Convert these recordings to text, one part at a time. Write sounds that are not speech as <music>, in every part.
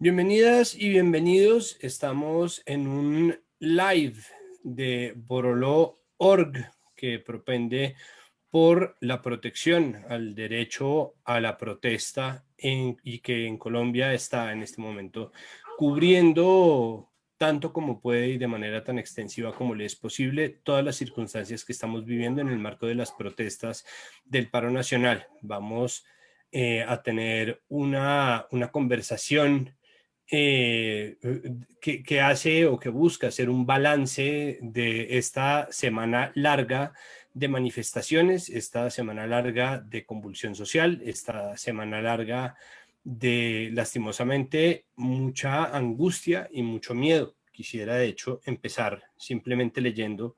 Bienvenidas y bienvenidos. Estamos en un live de Boroló.org que propende por la protección al derecho a la protesta y que en Colombia está en este momento cubriendo tanto como puede y de manera tan extensiva como le es posible todas las circunstancias que estamos viviendo en el marco de las protestas del paro nacional. Vamos eh, a tener una, una conversación eh, que, hace o que busca hacer un balance de esta semana larga de manifestaciones, esta semana larga de convulsión social, esta semana larga de lastimosamente mucha angustia y mucho miedo. Quisiera de hecho empezar simplemente leyendo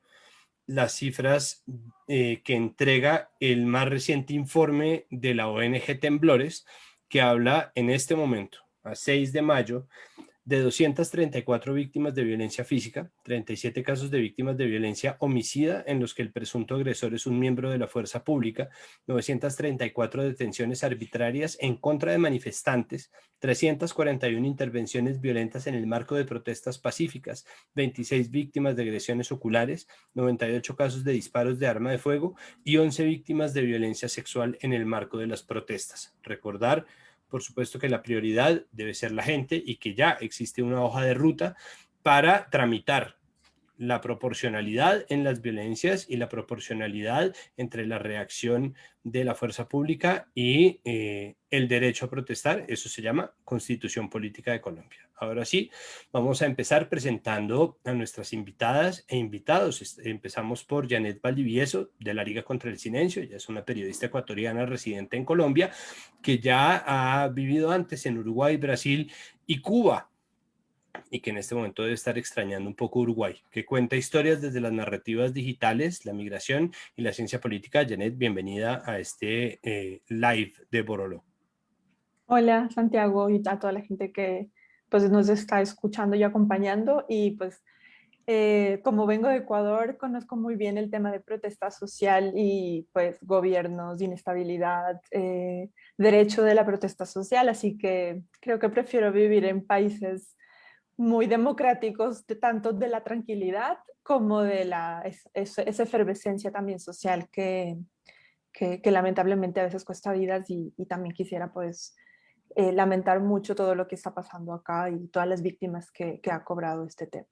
las cifras eh, que entrega el más reciente informe de la ONG Temblores que habla en este momento a 6 de mayo de 234 víctimas de violencia física, 37 casos de víctimas de violencia homicida en los que el presunto agresor es un miembro de la fuerza pública, 934 detenciones arbitrarias en contra de manifestantes, 341 intervenciones violentas en el marco de protestas pacíficas, 26 víctimas de agresiones oculares, 98 casos de disparos de arma de fuego y 11 víctimas de violencia sexual en el marco de las protestas. Recordar por supuesto que la prioridad debe ser la gente y que ya existe una hoja de ruta para tramitar la proporcionalidad en las violencias y la proporcionalidad entre la reacción de la fuerza pública y eh, el derecho a protestar. Eso se llama Constitución Política de Colombia. Ahora sí, vamos a empezar presentando a nuestras invitadas e invitados. Empezamos por Janet Valdivieso, de la Liga contra el Silencio. Ella es una periodista ecuatoriana residente en Colombia, que ya ha vivido antes en Uruguay, Brasil y Cuba y que en este momento debe estar extrañando un poco Uruguay, que cuenta historias desde las narrativas digitales, la migración y la ciencia política. Janet, bienvenida a este eh, live de Borolo. Hola Santiago y a toda la gente que pues, nos está escuchando y acompañando y pues eh, como vengo de Ecuador conozco muy bien el tema de protesta social y pues gobiernos, inestabilidad, eh, derecho de la protesta social, así que creo que prefiero vivir en países muy democráticos, de, tanto de la tranquilidad como de la, esa efervescencia también social que, que, lamentablemente a veces cuesta vidas y, también quisiera pues eh, lamentar mucho todo lo que está pasando acá y todas las víctimas que, ha cobrado este tema.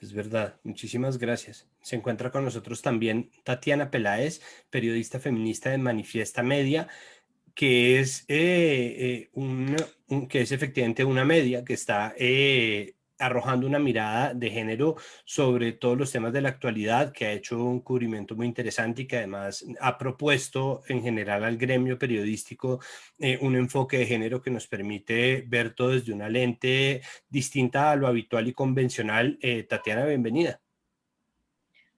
Es verdad, muchísimas gracias. Se encuentra con nosotros también Tatiana Peláez, periodista feminista de Manifiesta Media, que es, eh, eh, que es efectivamente una media que está eh, arrojando una mirada de género sobre todos los temas de la actualidad, que ha hecho un cubrimiento muy interesante y que además ha propuesto en general al gremio periodístico un enfoque de género que nos permite ver todo desde una lente distinta a lo habitual y convencional. Tatiana, bienvenida.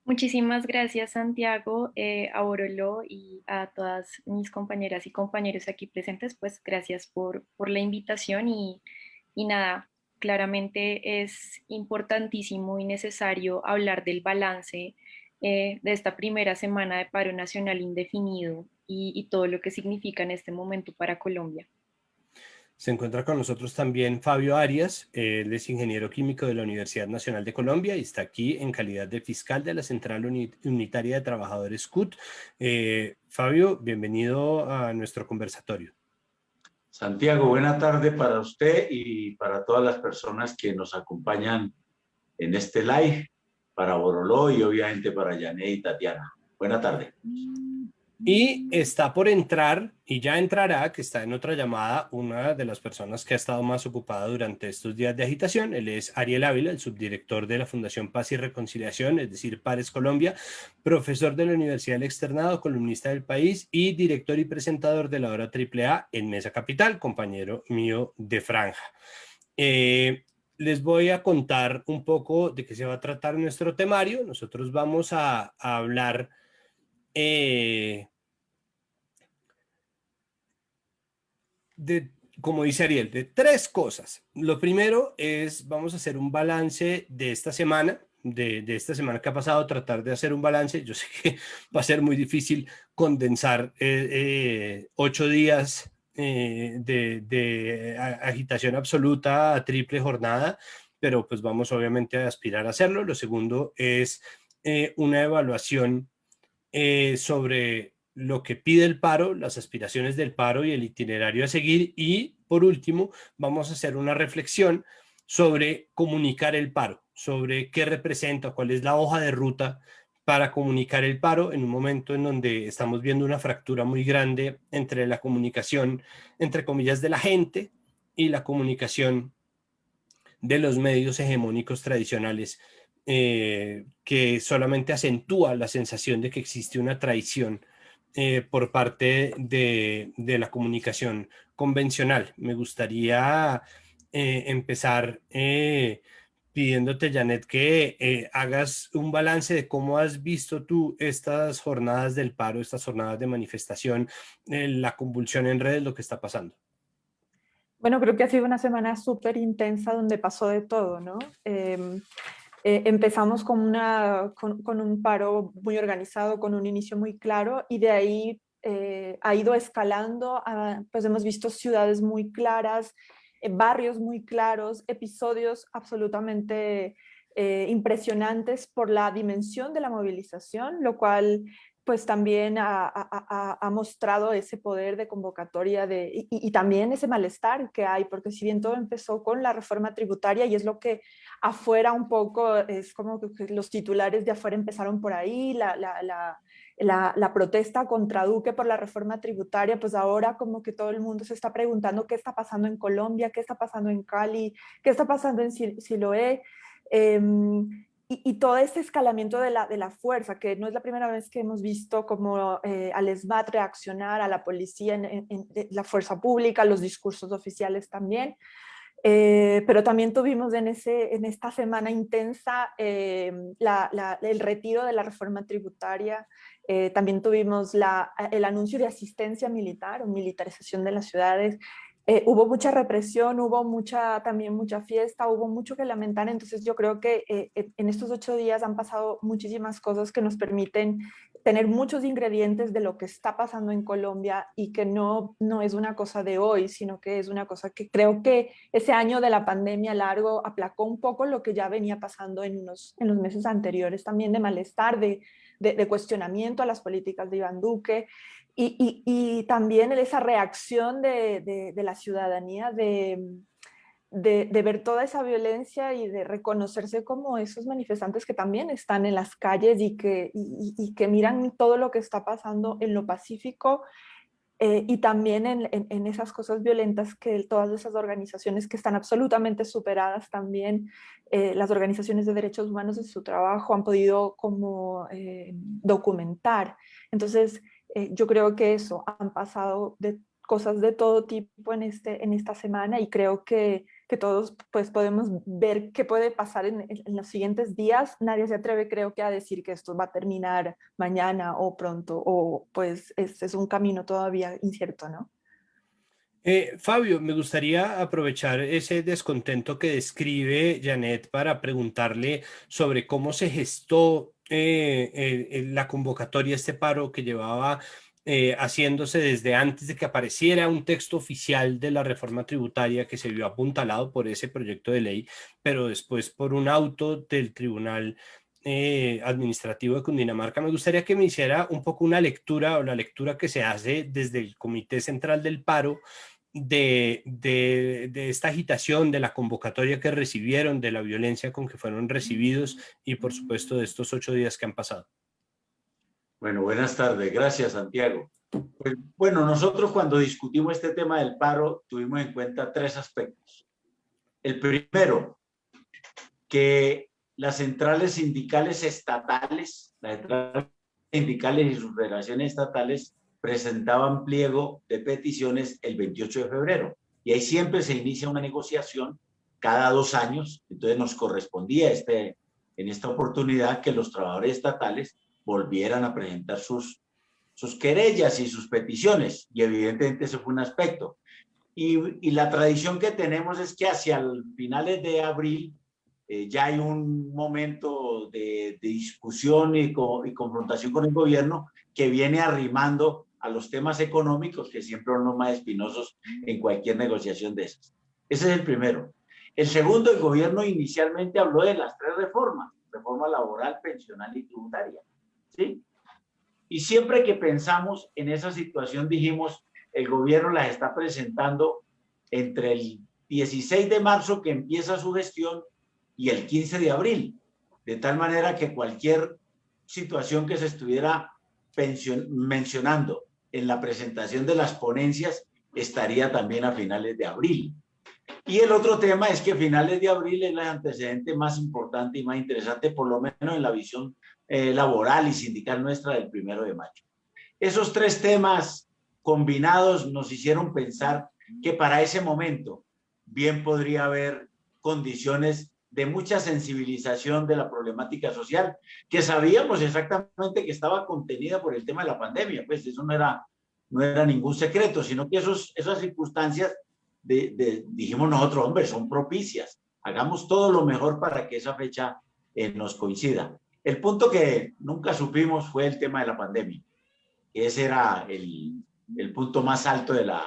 Muchísimas gracias Santiago, eh, a Borolo y a todas mis compañeras y compañeros aquí presentes, pues gracias por, por la invitación y, y, nada, claramente es importantísimo y necesario hablar del balance eh, de esta primera semana de paro nacional indefinido y, todo lo que significa en este momento para Colombia. Se encuentra con nosotros también Fabio Arias, él es ingeniero químico de la Universidad Nacional de Colombia y está aquí en calidad de fiscal de la Central Unitaria de Trabajadores CUT. Eh, Fabio, bienvenido a nuestro conversatorio. Santiago, buena tarde para usted y para todas las personas que nos acompañan en este live, para Boroló y obviamente para Yané y Tatiana. Buena tarde. Y está por entrar, y ya entrará, que está en otra llamada, una de las personas que ha estado más ocupada durante estos días de agitación. Él es Ariel Ávila, el subdirector de la Fundación Paz y Reconciliación, es decir, Pares Colombia, profesor de la Universidad del Externado, columnista del país y director y presentador de la hora AAA en Mesa Capital, compañero mío de Franja. Eh, les voy a contar un poco de qué se va a tratar nuestro temario. Nosotros vamos a, a hablar eh, de, como dice Ariel, de tres cosas. Lo primero es, vamos a hacer un balance de esta semana, de, esta semana que ha pasado, tratar de hacer un balance. Yo <laughs> sé que va a ser muy difícil condensar eh, eh, ocho días eh, de, agitación absoluta a triple jornada, pero pues vamos obviamente a aspirar a hacerlo. Lo segundo es una evaluación eh, sobre lo que pide el paro, las aspiraciones del paro y el itinerario a seguir. Y por último, vamos a hacer una reflexión sobre comunicar el paro, sobre qué representa, cuál es la hoja de ruta para comunicar el paro en un momento en donde estamos viendo una fractura muy grande entre la comunicación, entre comillas, de la gente y la comunicación de los medios hegemónicos tradicionales, eh, que solamente acentúa la sensación de que existe una traición eh, por parte de, la comunicación convencional. Me gustaría eh, empezar pidiéndote, Janet, que hagas un balance de cómo has visto tú estas jornadas del paro, estas jornadas de manifestación, la convulsión en redes, lo que está pasando. Bueno, creo que ha sido una semana súper intensa donde pasó de todo, ¿no? Eh, empezamos con, una, con, un paro muy organizado, con un inicio muy claro y de ahí ha ido escalando, pues hemos visto ciudades muy claras, eh, barrios muy claros, episodios absolutamente eh, impresionantes por la dimensión de la movilización, lo cual pues también ha, mostrado ese poder de convocatoria de, y, también ese malestar que hay, porque si bien todo empezó con la reforma tributaria y es lo que afuera un poco, es como que los titulares de afuera empezaron por ahí, la, la, protesta contra Duque por la reforma tributaria, pues ahora como que todo el mundo se está preguntando qué está pasando en Colombia, qué está pasando en Cali, qué está pasando en Siloé, em, y, todo ese escalamiento de la, de la fuerza, que no es la primera vez que hemos visto como eh, al ESMAD reaccionar a la policía, en, la fuerza pública, los discursos oficiales también, eh, pero también tuvimos en, ese, en esta semana intensa em, el retiro de la reforma tributaria, eh, también tuvimos la, el anuncio de asistencia militar o militarización de las ciudades. Eh, hubo mucha represión, hubo mucha, también mucha fiesta, hubo mucho que lamentar, entonces yo creo que eh, en estos ocho días han pasado muchísimas cosas que nos permiten tener muchos ingredientes de lo que está pasando en Colombia y que no, no es una cosa de hoy, sino que es una cosa que creo que ese año de la pandemia largo aplacó un poco lo que ya venía pasando en, unos, en los meses anteriores, también de malestar, de, de, cuestionamiento a las políticas de Iván Duque y, y, también esa reacción de, de la ciudadanía de, de, ver toda esa violencia y de reconocerse como esos manifestantes que también están en las calles y que, y, que miran todo lo que está pasando en lo pacífico eh, y también en, en, esas cosas violentas que todas esas organizaciones que están absolutamente superadas también, eh, las organizaciones de derechos humanos en su trabajo han podido como eh, documentar. Entonces, yo creo que eso, han pasado de cosas de todo tipo en, este, en esta semana y creo que que todos pues podemos ver qué puede pasar en, los siguientes días. Nadie se atreve creo que a decir que esto va a terminar mañana o pronto o pues es, es un camino todavía incierto, ¿no? Eh, Fabio, me gustaría aprovechar ese descontento que describe Janet para preguntarle sobre cómo se gestó eh, la convocatoria, este paro que llevaba eh, haciéndose desde antes de que apareciera un texto oficial de la reforma tributaria que se vio apuntalado por ese proyecto de ley, pero después por un auto del Tribunal eh, Administrativo de Cundinamarca. Me gustaría que me hiciera un poco una lectura o la lectura que se hace desde el Comité Central del Paro de, de, esta agitación, de la convocatoria que recibieron, de la violencia con que fueron recibidos y por supuesto de estos ocho días que han pasado. Bueno, buenas tardes. Gracias, Santiago. Pues, bueno, nosotros cuando discutimos este tema del paro tuvimos en cuenta tres aspectos. El primero, que las centrales sindicales estatales, las centrales sindicales y sus relaciones estatales presentaban pliego de peticiones el 28 de febrero. Y ahí siempre se inicia una negociación cada dos años. Entonces nos correspondía este, en esta oportunidad que los trabajadores estatales volvieran a presentar sus, sus querellas y sus peticiones, y evidentemente ese fue un aspecto. Y, y la tradición que tenemos es que hacia el finales de abril eh, ya hay un momento de, discusión y, y, confrontación con el gobierno que viene arrimando a los temas económicos que siempre son los más espinosos en cualquier negociación de esas. Ese es el primero. El segundo, el gobierno inicialmente habló de las tres reformas, reforma laboral, pensional y tributaria. ¿sí? Y siempre que pensamos en esa situación dijimos, el gobierno las está presentando entre el 16 de marzo que empieza su gestión y el 15 de abril, de tal manera que cualquier situación que se estuviera mencionando en la presentación de las ponencias estaría también a finales de abril. Y el otro tema es que finales de abril es el antecedente más importante y más interesante, por lo menos en la visión eh, laboral y sindical nuestra del primero de mayo. Esos tres temas combinados nos hicieron pensar que para ese momento bien podría haber condiciones de mucha sensibilización de la problemática social, que sabíamos exactamente que estaba contenida por el tema de la pandemia, pues eso no era, no era ningún secreto, sino que esos, esas circunstancias, de, dijimos nosotros, hombre, son propicias, hagamos todo lo mejor para que esa fecha eh, nos coincida. El punto que nunca supimos fue el tema de la pandemia. Ese era el, el punto más alto de la,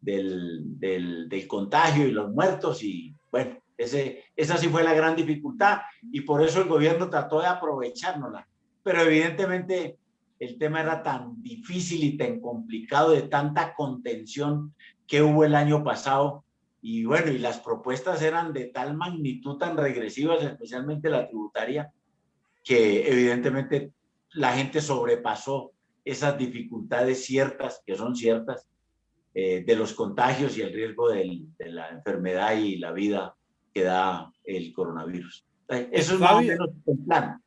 del, del, del, contagio y los muertos y bueno, ese, esa sí fue la gran dificultad y por eso el gobierno trató de aprovechárnosla. Pero evidentemente el tema era tan difícil y tan complicado de tanta contención que hubo el año pasado y bueno, y las propuestas eran de tal magnitud tan regresivas, especialmente la tributaria, que evidentemente la gente sobrepasó esas dificultades ciertas, que son ciertas, eh, de los contagios y el riesgo de la enfermedad y la vida que da el coronavirus. Eso es más o menos el plan.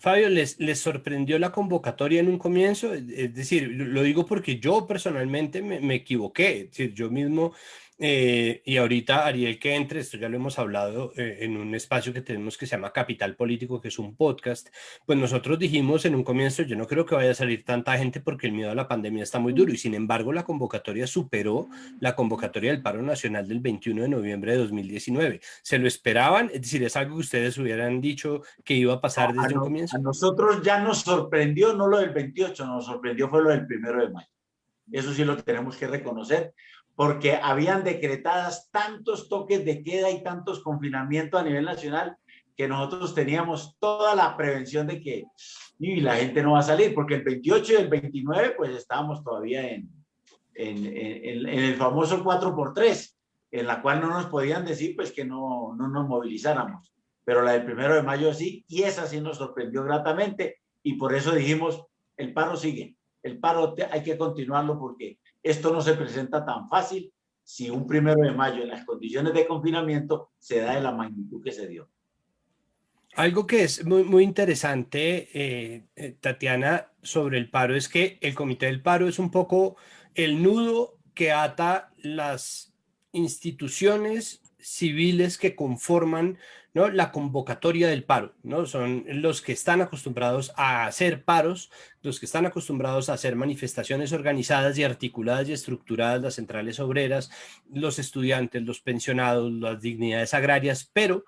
Fabio, ¿les, ¿les sorprendió la convocatoria en un comienzo? Es decir, lo digo porque yo personalmente me, me equivoqué. Es decir, yo mismo eh, y ahorita Ariel que entre, esto ya lo hemos hablado eh, en un espacio que tenemos que se llama Capital Político, que es un podcast, pues nosotros dijimos en un comienzo, yo no creo que vaya a salir tanta gente porque el miedo a la pandemia está muy duro y sin embargo la convocatoria superó la convocatoria del paro nacional del 21 de noviembre de 2019. ¿Se lo esperaban? Es decir, es algo que ustedes hubieran dicho que iba a pasar desde un comienzo. A nosotros ya nos sorprendió, no lo del 28, nos sorprendió fue lo del primero de mayo. Eso sí lo tenemos que reconocer, porque habían decretadas tantos toques de queda y tantos confinamientos a nivel nacional que nosotros teníamos toda la prevención de que y la gente no va a salir, porque el 28 y el 29 pues estábamos todavía en, en, el famoso 4x3, en la cual no nos podían decir pues que no, no nos movilizáramos, pero la del primero de mayo sí, y esa sí nos sorprendió gratamente, y por eso dijimos, el paro sigue, el paro hay que continuarlo porque esto no se presenta tan fácil si un primero de mayo en las condiciones de confinamiento se da de la magnitud que se dio. Algo que es muy, muy interesante, eh, eh, Tatiana, sobre el paro es que el Comité del Paro es un poco el nudo que ata las instituciones civiles que conforman la convocatoria del paro. ¿no? Son los que están acostumbrados a hacer paros, los que están acostumbrados a hacer manifestaciones organizadas y articuladas y estructuradas, las centrales obreras, los estudiantes, los pensionados, las dignidades agrarias, pero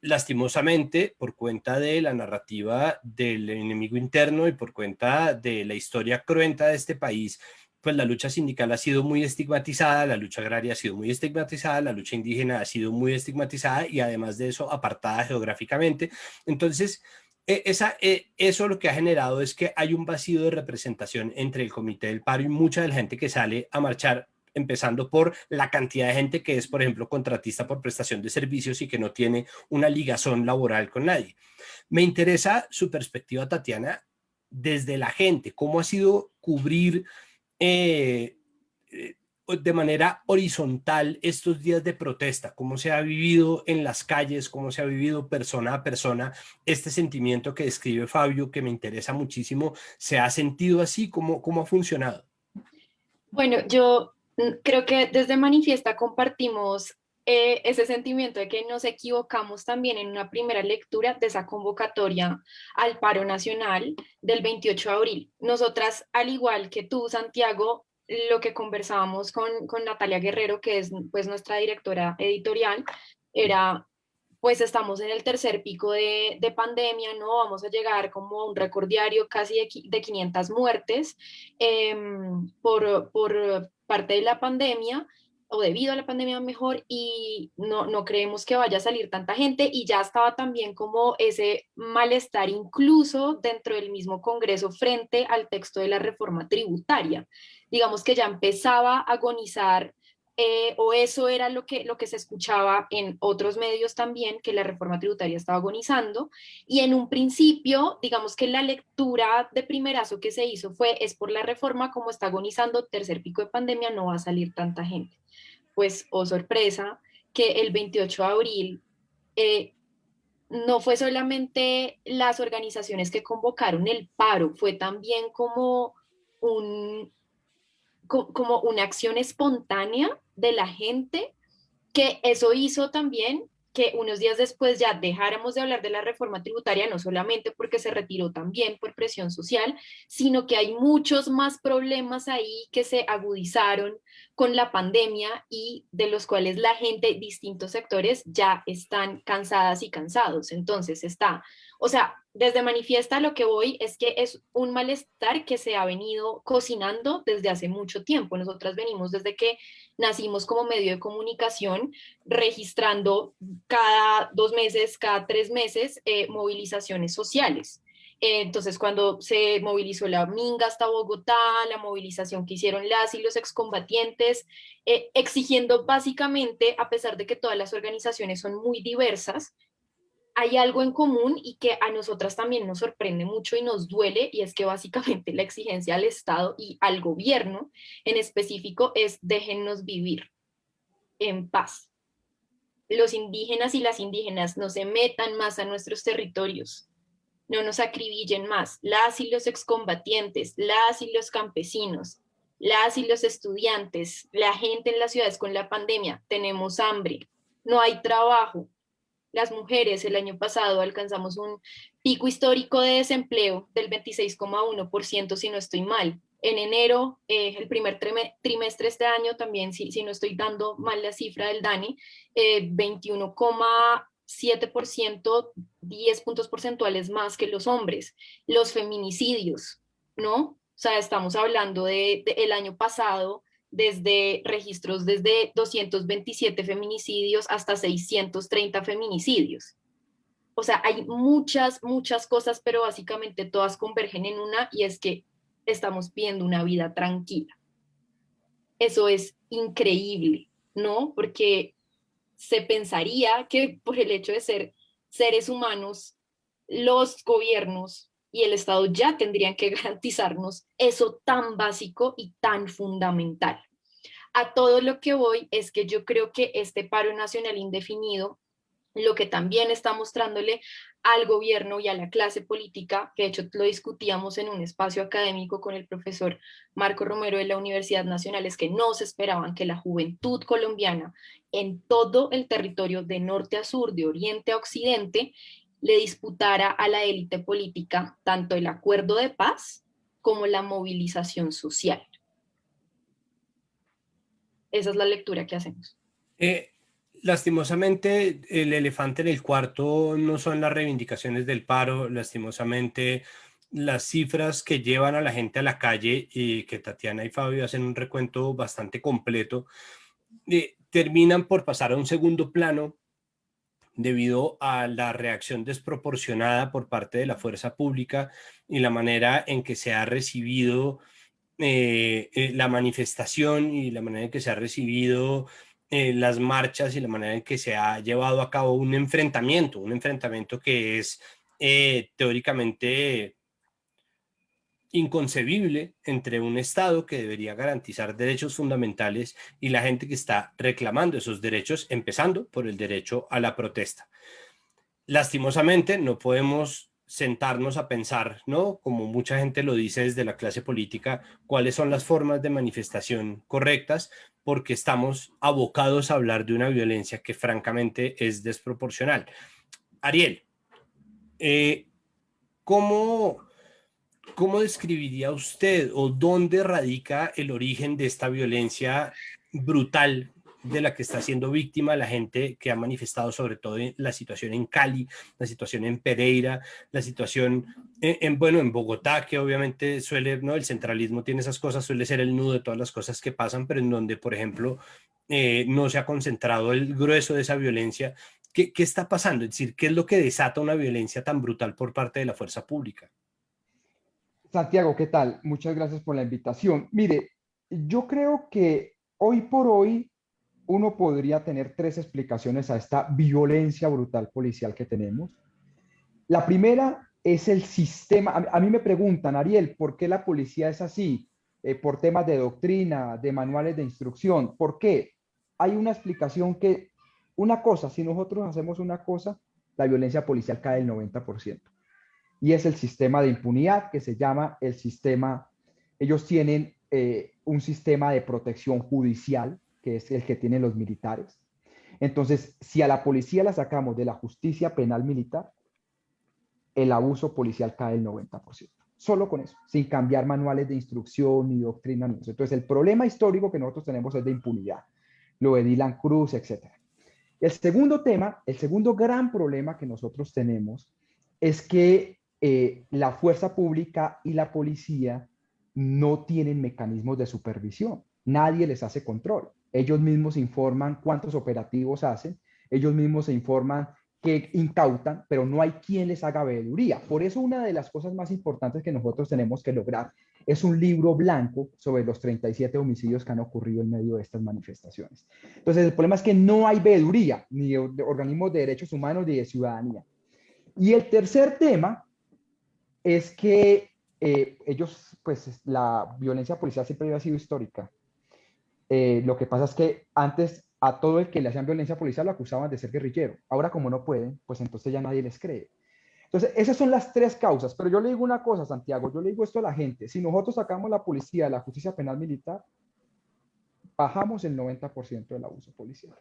lastimosamente, por cuenta de la narrativa del enemigo interno y por cuenta de la historia cruenta de este país, pues la lucha sindical ha sido muy estigmatizada, la lucha agraria ha sido muy estigmatizada, la lucha indígena ha sido muy estigmatizada y además de eso apartada geográficamente. Entonces, e, esa, e, eso lo que ha generado es que hay un vacío de representación entre el comité del paro y mucha de la gente que sale a marchar empezando por la cantidad de gente que es, por ejemplo, contratista por prestación de servicios y que no tiene una ligazón laboral con nadie. Me interesa su perspectiva, Tatiana, desde la gente, cómo ha sido cubrir eh, eh, de manera horizontal estos días de protesta, cómo se ha vivido en las calles, cómo se ha vivido persona a persona, este sentimiento que describe Fabio, que me interesa muchísimo, ¿se ha sentido así? ¿Cómo, cómo ha funcionado? Bueno, yo mm, creo que desde Manifiesta compartimos eh, ese sentimiento de que nos equivocamos también en una primera lectura de esa convocatoria al paro nacional del 28 de abril. Nosotras, al igual que tú, Santiago, lo que conversábamos con, con Natalia Guerrero, que es pues nuestra directora editorial, era pues estamos en el tercer pico de, pandemia, ¿no? Vamos a llegar como a un récord diario casi de, 500 muertes em, por, por parte de la pandemia o debido a la pandemia mejor y no, no creemos que vaya a salir tanta gente y ya estaba también como ese malestar incluso dentro del mismo Congreso frente al texto de la reforma tributaria. Digamos que ya empezaba a agonizar eh, o eso era lo que, lo que se escuchaba en otros medios también, que la reforma tributaria estaba agonizando, y en un principio, digamos que la lectura de primerazo que se hizo fue, es por la reforma, como está agonizando, tercer pico de pandemia, no va a salir tanta gente. Pues, oh sorpresa, que el 28 de abril eh, no fue solamente las organizaciones que convocaron el paro, fue también como un, como una acción espontánea de la gente, que eso hizo también que unos días después ya dejáramos de hablar de la reforma tributaria, no solamente porque se retiró también por presión social, sino que hay muchos más problemas ahí que se agudizaron con la pandemia y de los cuales la gente, distintos sectores, ya están cansadas y cansados. Entonces está o sea, desde manifiesta lo que voy es que es un malestar que se ha venido cocinando desde hace mucho tiempo. Nosotras venimos desde que nacimos como medio de comunicación, registrando cada dos meses, cada tres meses, eh, movilizaciones sociales. Eh, entonces, cuando se movilizó la Minga hasta Bogotá, la movilización que hicieron las y los excombatientes, eh, exigiendo básicamente, a pesar de que todas las organizaciones son muy diversas, hay algo en común y que a nosotras también nos sorprende mucho y nos duele, y es que básicamente <laughs> la exigencia al Estado y al gobierno en específico es déjennos vivir en paz. Los indígenas y las indígenas no se metan más a nuestros territorios, no nos acribillen más. Las y los excombatientes, las y los campesinos, las y los estudiantes, la gente en las ciudades con la pandemia, tenemos hambre, no hay trabajo, las mujeres el año pasado alcanzamos un pico histórico de desempleo del 26,1%, si no estoy mal. En enero, eh, el primer trimestre este año, también, si, si no estoy dando mal la cifra del DANI, eh, 21,7%, 10 puntos porcentuales más que los hombres. Los feminicidios, ¿no? O sea, estamos hablando del de, el año pasado, desde registros desde 227 feminicidios hasta 630 feminicidios. O sea, hay muchas, muchas cosas, pero básicamente todas convergen en una y es que estamos viendo una vida tranquila. Eso es increíble, ¿no? Porque se pensaría que por el hecho de ser seres humanos, los gobiernos y el Estado ya tendrían que <laughs> garantizarnos eso tan básico y tan fundamental. A todo lo que voy es que yo creo que este paro nacional indefinido, lo que también está mostrándole al gobierno y a la clase política, que de hecho lo discutíamos en un espacio académico con el profesor Marco Romero de la Universidad Nacional, es que no se esperaban que la juventud colombiana en todo el territorio de norte a sur, de oriente a occidente, le disputara a la élite política tanto el acuerdo de paz como la movilización social. Esa es la lectura que hacemos. Eh, lastimosamente, el elefante en el cuarto no son las reivindicaciones del paro, lastimosamente las cifras que llevan a la gente a la calle y que Tatiana y Fabio hacen un recuento bastante completo, eh, terminan por pasar a un segundo plano debido a la reacción desproporcionada por parte de la fuerza pública y la manera en que se ha recibido eh, eh, la manifestación y la manera en que se ha recibido eh, las marchas y la manera en que se ha llevado a cabo un enfrentamiento, un enfrentamiento que es teóricamente inconcebible entre un Estado que debería garantizar derechos fundamentales y la gente que está reclamando esos derechos, empezando por el derecho a la protesta. Lastimosamente no podemos sentarnos a pensar, ¿no? Como mucha gente lo dice desde la clase política, cuáles son las formas de manifestación correctas, porque estamos abocados a hablar de una violencia que francamente es desproporcional. Ariel, eh, ¿cómo ¿Cómo describiría usted o dónde radica el origen de esta violencia brutal de la que está siendo víctima la gente que ha manifestado sobre todo la situación en Cali, la situación en Pereira, la situación en, bueno, en Bogotá, que obviamente suele, ¿no? El centralismo tiene esas cosas, suele ser el nudo de todas las cosas que pasan, pero en donde, por ejemplo, eh, no se ha concentrado el grueso de esa violencia. ¿Qué, ¿Qué está pasando? Es decir, ¿qué es lo que desata una violencia tan brutal por parte de la fuerza pública? Santiago, ¿qué tal? Muchas gracias por la invitación. Mire, yo creo que hoy por hoy uno podría tener tres explicaciones a esta violencia brutal policial que tenemos. La primera es el sistema. A, mí me preguntan, Ariel, ¿por qué la policía es así? Eh, por temas de doctrina, de manuales de instrucción. ¿Por qué? Hay una explicación que, una cosa, si nosotros hacemos una cosa, la violencia policial cae el 90% y es el sistema de impunidad que se llama el sistema, ellos tienen eh, un sistema de protección judicial, que es el que tienen los militares. Entonces, si a la policía la sacamos de la justicia penal militar, el abuso policial cae el 90%. Solo con eso, sin cambiar manuales de instrucción ni doctrina. Ni eso. Entonces, el problema histórico que nosotros tenemos es de impunidad. Lo de Dylan Cruz, etc. El segundo tema, el segundo gran problema que nosotros tenemos es que eh, la fuerza pública y la policía no tienen mecanismos de supervisión. Nadie les hace control. Ellos mismos informan cuántos operativos hacen, ellos mismos se informan que incautan, pero no hay quien les haga veeduría. Por eso una de las cosas más importantes que nosotros tenemos que lograr es un libro blanco sobre los 37 homicidios que han ocurrido en medio de estas manifestaciones. Entonces, el problema es que no hay veeduría, ni de organismos de derechos humanos ni de ciudadanía. Y el tercer tema es que eh, ellos, pues la violencia policial siempre había sido histórica. Eh, lo que pasa es que antes a todo el que le hacían violencia policial lo acusaban de ser guerrillero. Ahora como no pueden, pues entonces ya nadie les cree. Entonces, esas son las tres causas. Pero yo le digo una cosa, Santiago, yo le digo esto a la gente. Si nosotros sacamos la policía de la justicia penal militar, bajamos el 90% del abuso policial.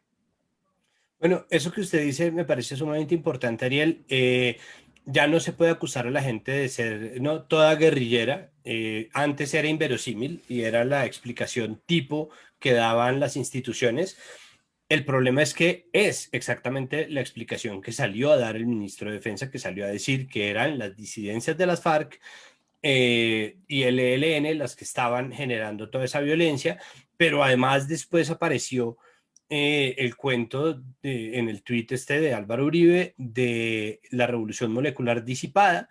Bueno, eso que usted dice me parece sumamente importante, Ariel. Eh, ya no se puede acusar a la gente de ser no toda guerrillera. Eh, antes era inverosímil y era la explicación tipo que daban las instituciones. El problema es que es exactamente la explicación que salió a dar el ministro de Defensa, que salió a decir que eran las disidencias de las FARC eh, y el ELN las que estaban generando toda esa violencia, pero además después apareció eh, el cuento en el tuit este de Álvaro Uribe de la revolución molecular disipada,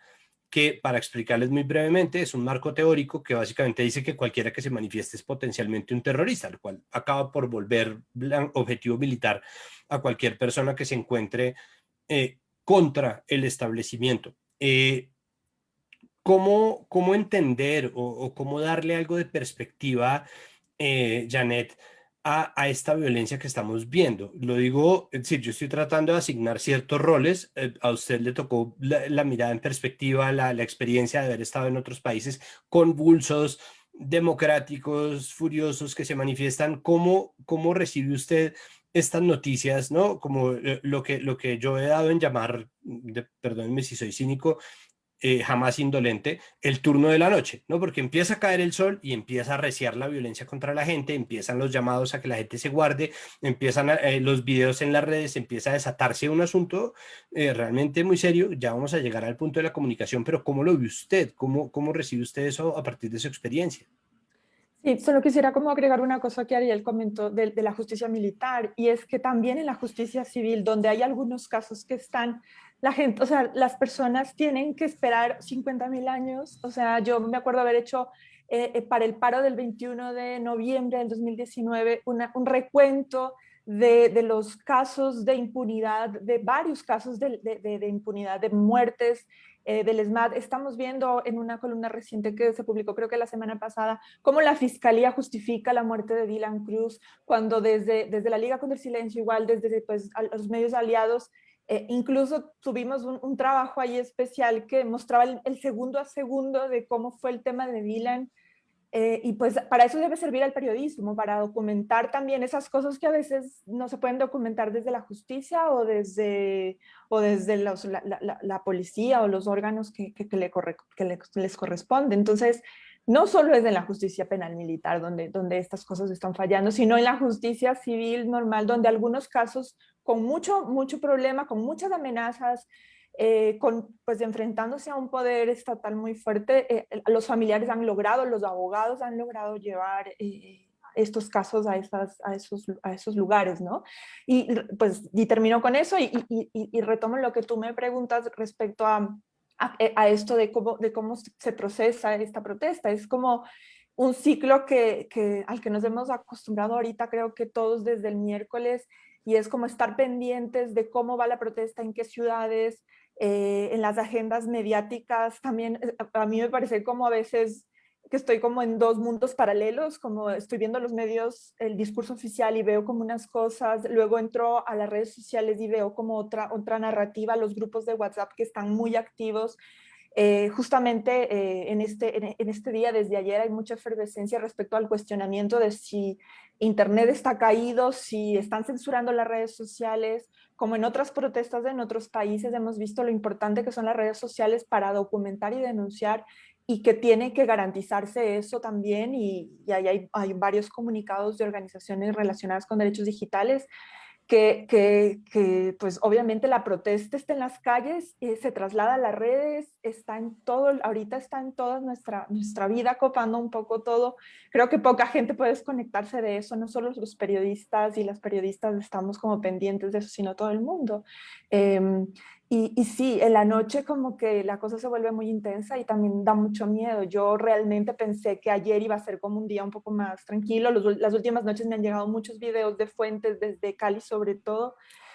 que para explicarles muy brevemente es un marco teórico que básicamente dice que cualquiera que se manifieste es potencialmente un terrorista, lo cual acaba por volver objetivo militar a cualquier persona que se encuentre eh, contra el establecimiento. Eh, ¿cómo, ¿cómo, entender o, o, cómo darle algo de perspectiva, Janet, a, esta violencia que estamos viendo. Lo digo, es decir, yo estoy tratando de asignar ciertos roles, eh, a usted le tocó la, mirada en perspectiva, la, la, experiencia de haber estado en otros países convulsos, democráticos, furiosos, que se manifiestan. ¿Cómo, cómo recibe usted estas noticias, no? Como eh, lo que, lo que yo he dado en llamar, de, perdónenme si soy cínico, eh, jamás indolente, el turno de la noche, ¿no? Porque empieza a caer el sol y empieza a reciar la violencia contra la gente, empiezan los llamados a que la gente se guarde, empiezan eh, los videos en las redes, empieza a desatarse un asunto eh, realmente muy serio, ya vamos a llegar al punto de la comunicación, pero ¿cómo lo ve usted? ¿Cómo, cómo recibe usted eso a partir de su experiencia? Sí, solo quisiera como agregar una cosa que Ariel comentó de, de, la justicia militar, y es que también en la justicia civil, donde hay algunos casos que están la gente, o sea, las personas tienen que esperar 50 mil años. O sea, yo me acuerdo haber hecho eh, eh, para el paro del 21 de noviembre del 2019 un recuento de, de, los casos de impunidad, de varios casos de, de, de impunidad, de muertes eh, del ESMAD. Estamos viendo en una columna reciente que se publicó creo que la semana pasada, cómo la Fiscalía justifica la muerte de Dylan Cruz, cuando desde, desde la Liga contra el Silencio, igual desde pues, los medios aliados, eh, incluso tuvimos un, trabajo ahí especial que mostraba el, segundo a segundo de cómo fue el tema de Dylan. Eh, y pues para eso debe servir el periodismo, para documentar también esas cosas que a veces no se pueden documentar desde la justicia o desde, o desde la, policía o los órganos que les corresponde. Entonces, no solo es en la justicia penal militar donde, donde estas cosas están fallando, sino en la justicia civil normal, donde algunos casos con mucho, mucho problema, con muchas amenazas, eh, con, pues enfrentándose a un poder estatal muy fuerte, eh, los familiares han logrado, los abogados han logrado llevar eh, estos casos a, esas, a, esos, a esos lugares, ¿no? Y pues termino con eso y, y, retomo lo que tú me preguntas respecto a, a, esto de cómo, de cómo se procesa esta protesta. Es como un ciclo que, que, al que nos hemos acostumbrado ahorita, creo que todos desde el miércoles, y es como estar pendientes de cómo va la protesta, en qué ciudades, eh, en las agendas mediáticas también, eh, a mí me parece como a veces que estoy como en dos mundos paralelos, como estoy viendo los medios, el discurso oficial y veo como unas cosas, luego entro a las redes sociales y veo como otra, otra narrativa, los grupos de WhatsApp que están muy activos, eh, justamente eh, en, este, en, este día, desde ayer, hay mucha efervescencia respecto al cuestionamiento de si Internet está caído, si están censurando las redes sociales, como en otras protestas en otros países hemos visto lo importante que son las redes sociales para documentar y denunciar y que tiene que garantizarse eso también y, y hay, hay, varios comunicados de organizaciones relacionadas con derechos digitales que, que, que, pues obviamente la protesta está en las calles, eh, se traslada a las redes, está en todo, ahorita está en toda nuestra, nuestra vida copando un poco todo. Creo que poca gente puede desconectarse de eso, no solo los periodistas y las periodistas estamos como pendientes de eso, sino todo el mundo. Eh, y, y, sí, en la noche como que la cosa se vuelve muy intensa y también da mucho miedo. Yo realmente pensé que ayer iba a ser como un día un poco más tranquilo. Los, las últimas noches me han llegado muchos videos de fuentes desde Cali sobre todo,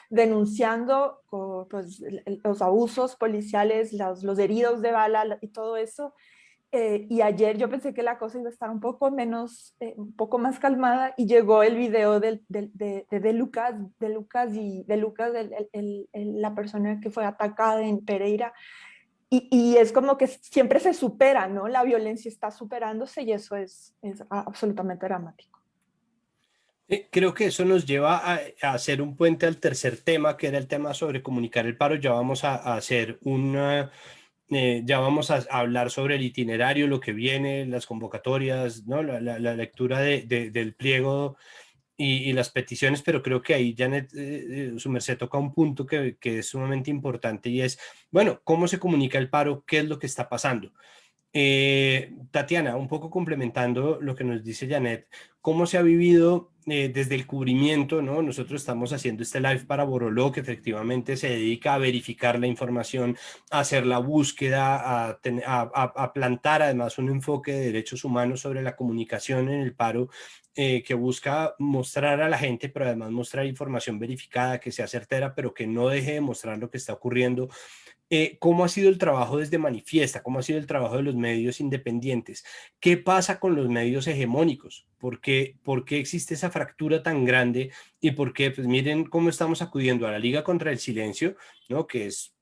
denunciando pues, los abusos policiales, los, los heridos de bala y todo eso. Eh, y ayer yo pensé que la cosa iba a estar un poco menos, eh, un poco más calmada y llegó el video de, de, de, Lucas, de Lucas y de Lucas, el, la persona que fue atacada en Pereira. Y, y, es como que siempre se supera, ¿no? La violencia está superándose y eso es, es absolutamente dramático. Creo que eso nos lleva a, a, hacer un puente al tercer tema, que era el tema sobre comunicar el paro. Ya vamos a, a hacer una, eh, ya vamos a, hablar sobre el itinerario, lo que viene, las convocatorias, ¿no? la, lectura de, de, del pliego y, y, las peticiones, pero creo que ahí Janet, eh, eh, su merced toca un punto que, que, es sumamente importante y es, bueno, ¿cómo se comunica el paro? ¿Qué es lo que está pasando? Eh, Tatiana, un poco complementando lo que nos dice Janet, ¿cómo se ha vivido eh, desde el cubrimiento, ¿no? Nosotros estamos haciendo este live para Boroló, que efectivamente se dedica a verificar la información, a hacer la búsqueda, a, a, a plantar además un enfoque de derechos humanos sobre la comunicación en el paro, eh, que busca mostrar a la gente, pero además mostrar información verificada, que sea certera, pero que no deje de mostrar lo que está ocurriendo eh, cómo ha sido el trabajo desde Manifiesta, cómo ha sido el trabajo de los medios independientes, qué pasa con los medios hegemónicos, por qué, por qué existe esa fractura tan grande y por qué, pues miren cómo estamos acudiendo a la Liga contra el Silencio, ¿no? que es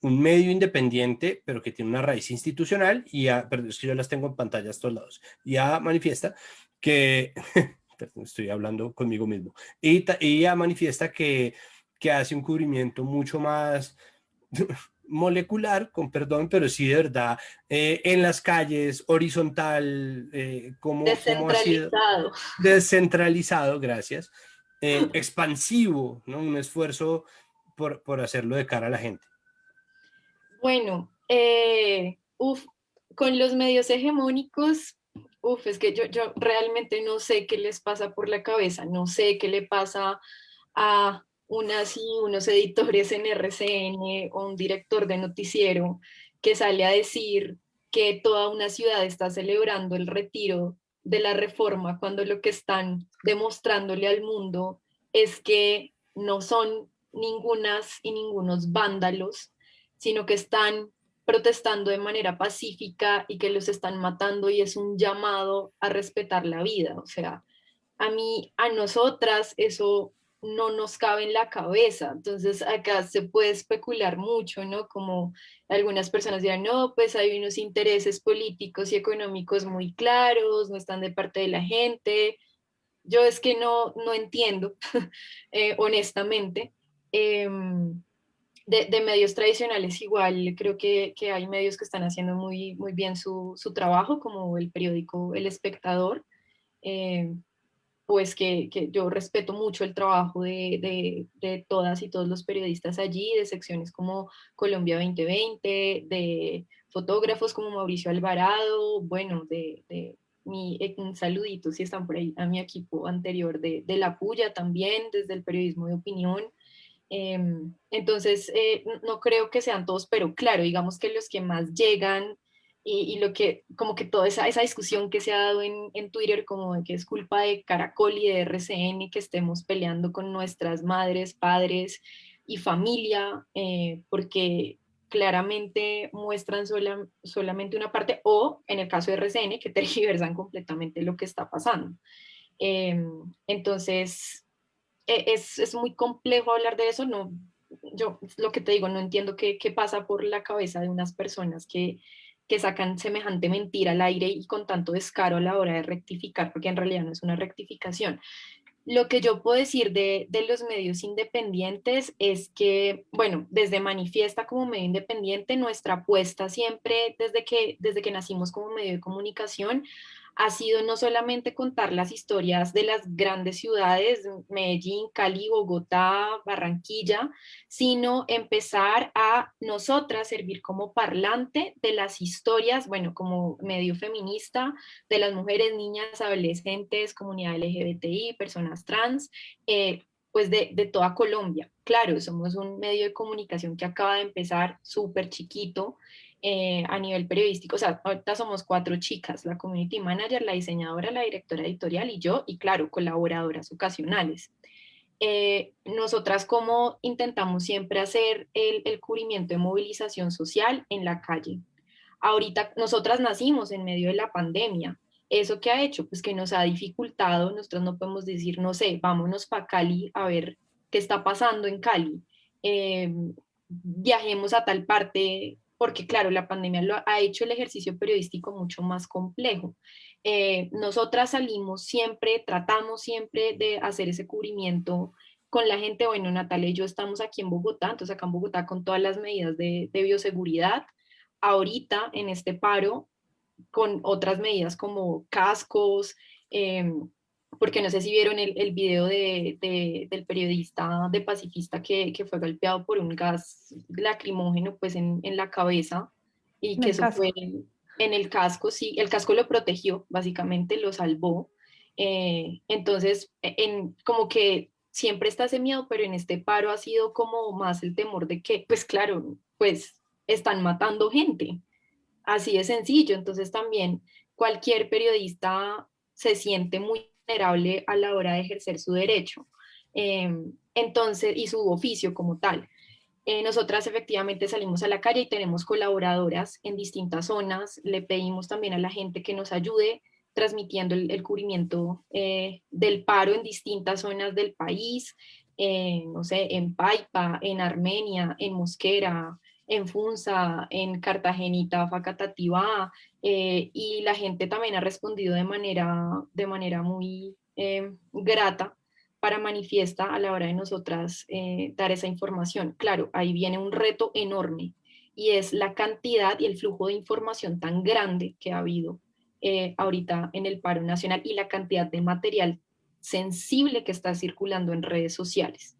un medio independiente, pero que tiene una raíz institucional, y a, perdón, es que yo las tengo en pantalla a estos lados, ya manifiesta que, <laughs> estoy hablando conmigo mismo, y, ya manifiesta que, que hace un cubrimiento mucho más <laughs> molecular, con perdón, pero sí de verdad, eh, en las calles, horizontal, eh, como descentralizado. descentralizado, gracias, eh, <laughs> expansivo, ¿no? Un esfuerzo por, por, hacerlo de cara a la gente. Bueno, uf, con los medios hegemónicos, uf, es que yo, yo realmente no sé qué les pasa por la cabeza, no sé qué le pasa a unas y unos editores en RCN o un director de noticiero que sale a decir que toda una ciudad está celebrando el retiro de la reforma cuando lo que están demostrándole al mundo es que no son ningunas y ningunos vándalos, sino que están protestando de manera pacífica y que los están matando y es un llamado a respetar la vida. O sea, a mí, a nosotras, eso no nos cabe en la cabeza. Entonces acá se puede especular mucho, ¿no? Como algunas personas dirán, no, pues hay unos intereses políticos y económicos muy claros, no están de parte de la gente. Yo es que no, no entiendo, <laughs> eh, honestamente. Eh, de, medios tradicionales igual creo que, hay medios que están haciendo muy, muy bien su, trabajo, como el periódico El Espectador, eh, pues que, yo respeto mucho el trabajo de, todas y todos los periodistas allí, de secciones como Colombia 2020, de fotógrafos como Mauricio Alvarado, bueno, de, mi, eh, un saludito si están por ahí a mi equipo anterior de, La Puya también, desde el periodismo de opinión, Em, entonces, eh, no creo que sean todos, pero claro, digamos que los que más llegan y, lo que, como que toda esa, esa discusión que se ha dado en, en, Twitter, como de que es culpa de Caracol y de RCN que estemos peleando con nuestras madres, padres y familia, eh, porque claramente muestran sola, solamente una parte, o en el caso de RCN, que <laughs> tergiversan completamente lo que está pasando. Em, entonces, es, es, muy complejo hablar de eso, no, yo lo que te digo, no entiendo qué, qué pasa por la cabeza de unas personas que, que sacan semejante mentira al aire y con tanto descaro a la hora de rectificar, porque en realidad no es una rectificación. Lo que yo puedo decir de, de, los medios independientes es que, bueno, desde Manifiesta como medio independiente, nuestra apuesta siempre, desde que, desde que nacimos como medio de comunicación, ha sido no solamente contar las historias de las grandes ciudades, Medellín, Cali, Bogotá, Barranquilla, sino empezar a nosotras servir como parlante de las historias, bueno, como medio feminista, de las mujeres, niñas, adolescentes, comunidad LGBTI, personas trans, eh, pues de, de, toda Colombia. Claro, somos un medio de comunicación que acaba de empezar súper chiquito, eh, a nivel periodístico, o sea, ahorita somos cuatro chicas, la community manager, la diseñadora, la directora editorial y yo, y claro, colaboradoras ocasionales. Eh, nosotras como intentamos siempre hacer el, cubrimiento de movilización social en la calle. Ahorita nosotras nacimos en medio de la pandemia. ¿Eso qué ha hecho? Pues que nos ha dificultado, nosotros no podemos decir, no sé, vámonos para Cali a ver qué está pasando en Cali. Eh, viajemos a tal parte porque claro, la pandemia lo ha hecho el ejercicio periodístico mucho más complejo. Eh, nosotras salimos siempre, tratamos siempre de hacer ese cubrimiento con la gente, bueno, Natalia y yo estamos aquí en Bogotá, entonces acá en Bogotá con todas las medidas de, bioseguridad, ahorita en este paro con otras medidas como cascos, em, porque no sé si vieron el, el video de, del periodista, de pacifista que, que, fue golpeado por un gas lacrimógeno pues en, en la cabeza y que eso fue en, el casco, sí, el casco lo protegió, básicamente lo salvó. Eh, entonces, e, en, como que siempre está ese miedo, pero en este paro ha sido como más el temor de que, pues claro, pues están matando gente. Así de sencillo. Entonces también cualquier periodista se siente muy vulnerable a la hora de ejercer su derecho em, entonces, y su oficio como tal. Eh, nosotras efectivamente salimos a la calle y tenemos colaboradoras en distintas zonas. Le pedimos también a la gente que nos ayude transmitiendo el, cubrimiento eh, del paro en distintas zonas del país, eh, no sé, en Paipa, en Armenia, en Mosquera, en Funza, en Cartagenita, Facatativá, eh, y la gente también ha respondido de manera, de manera muy eh, grata para manifiesta a la hora de nosotras eh, dar esa información. Claro, ahí viene un reto enorme y es la cantidad y el flujo de información tan grande que ha habido ahorita en el paro nacional y la cantidad de material sensible que está circulando en redes sociales.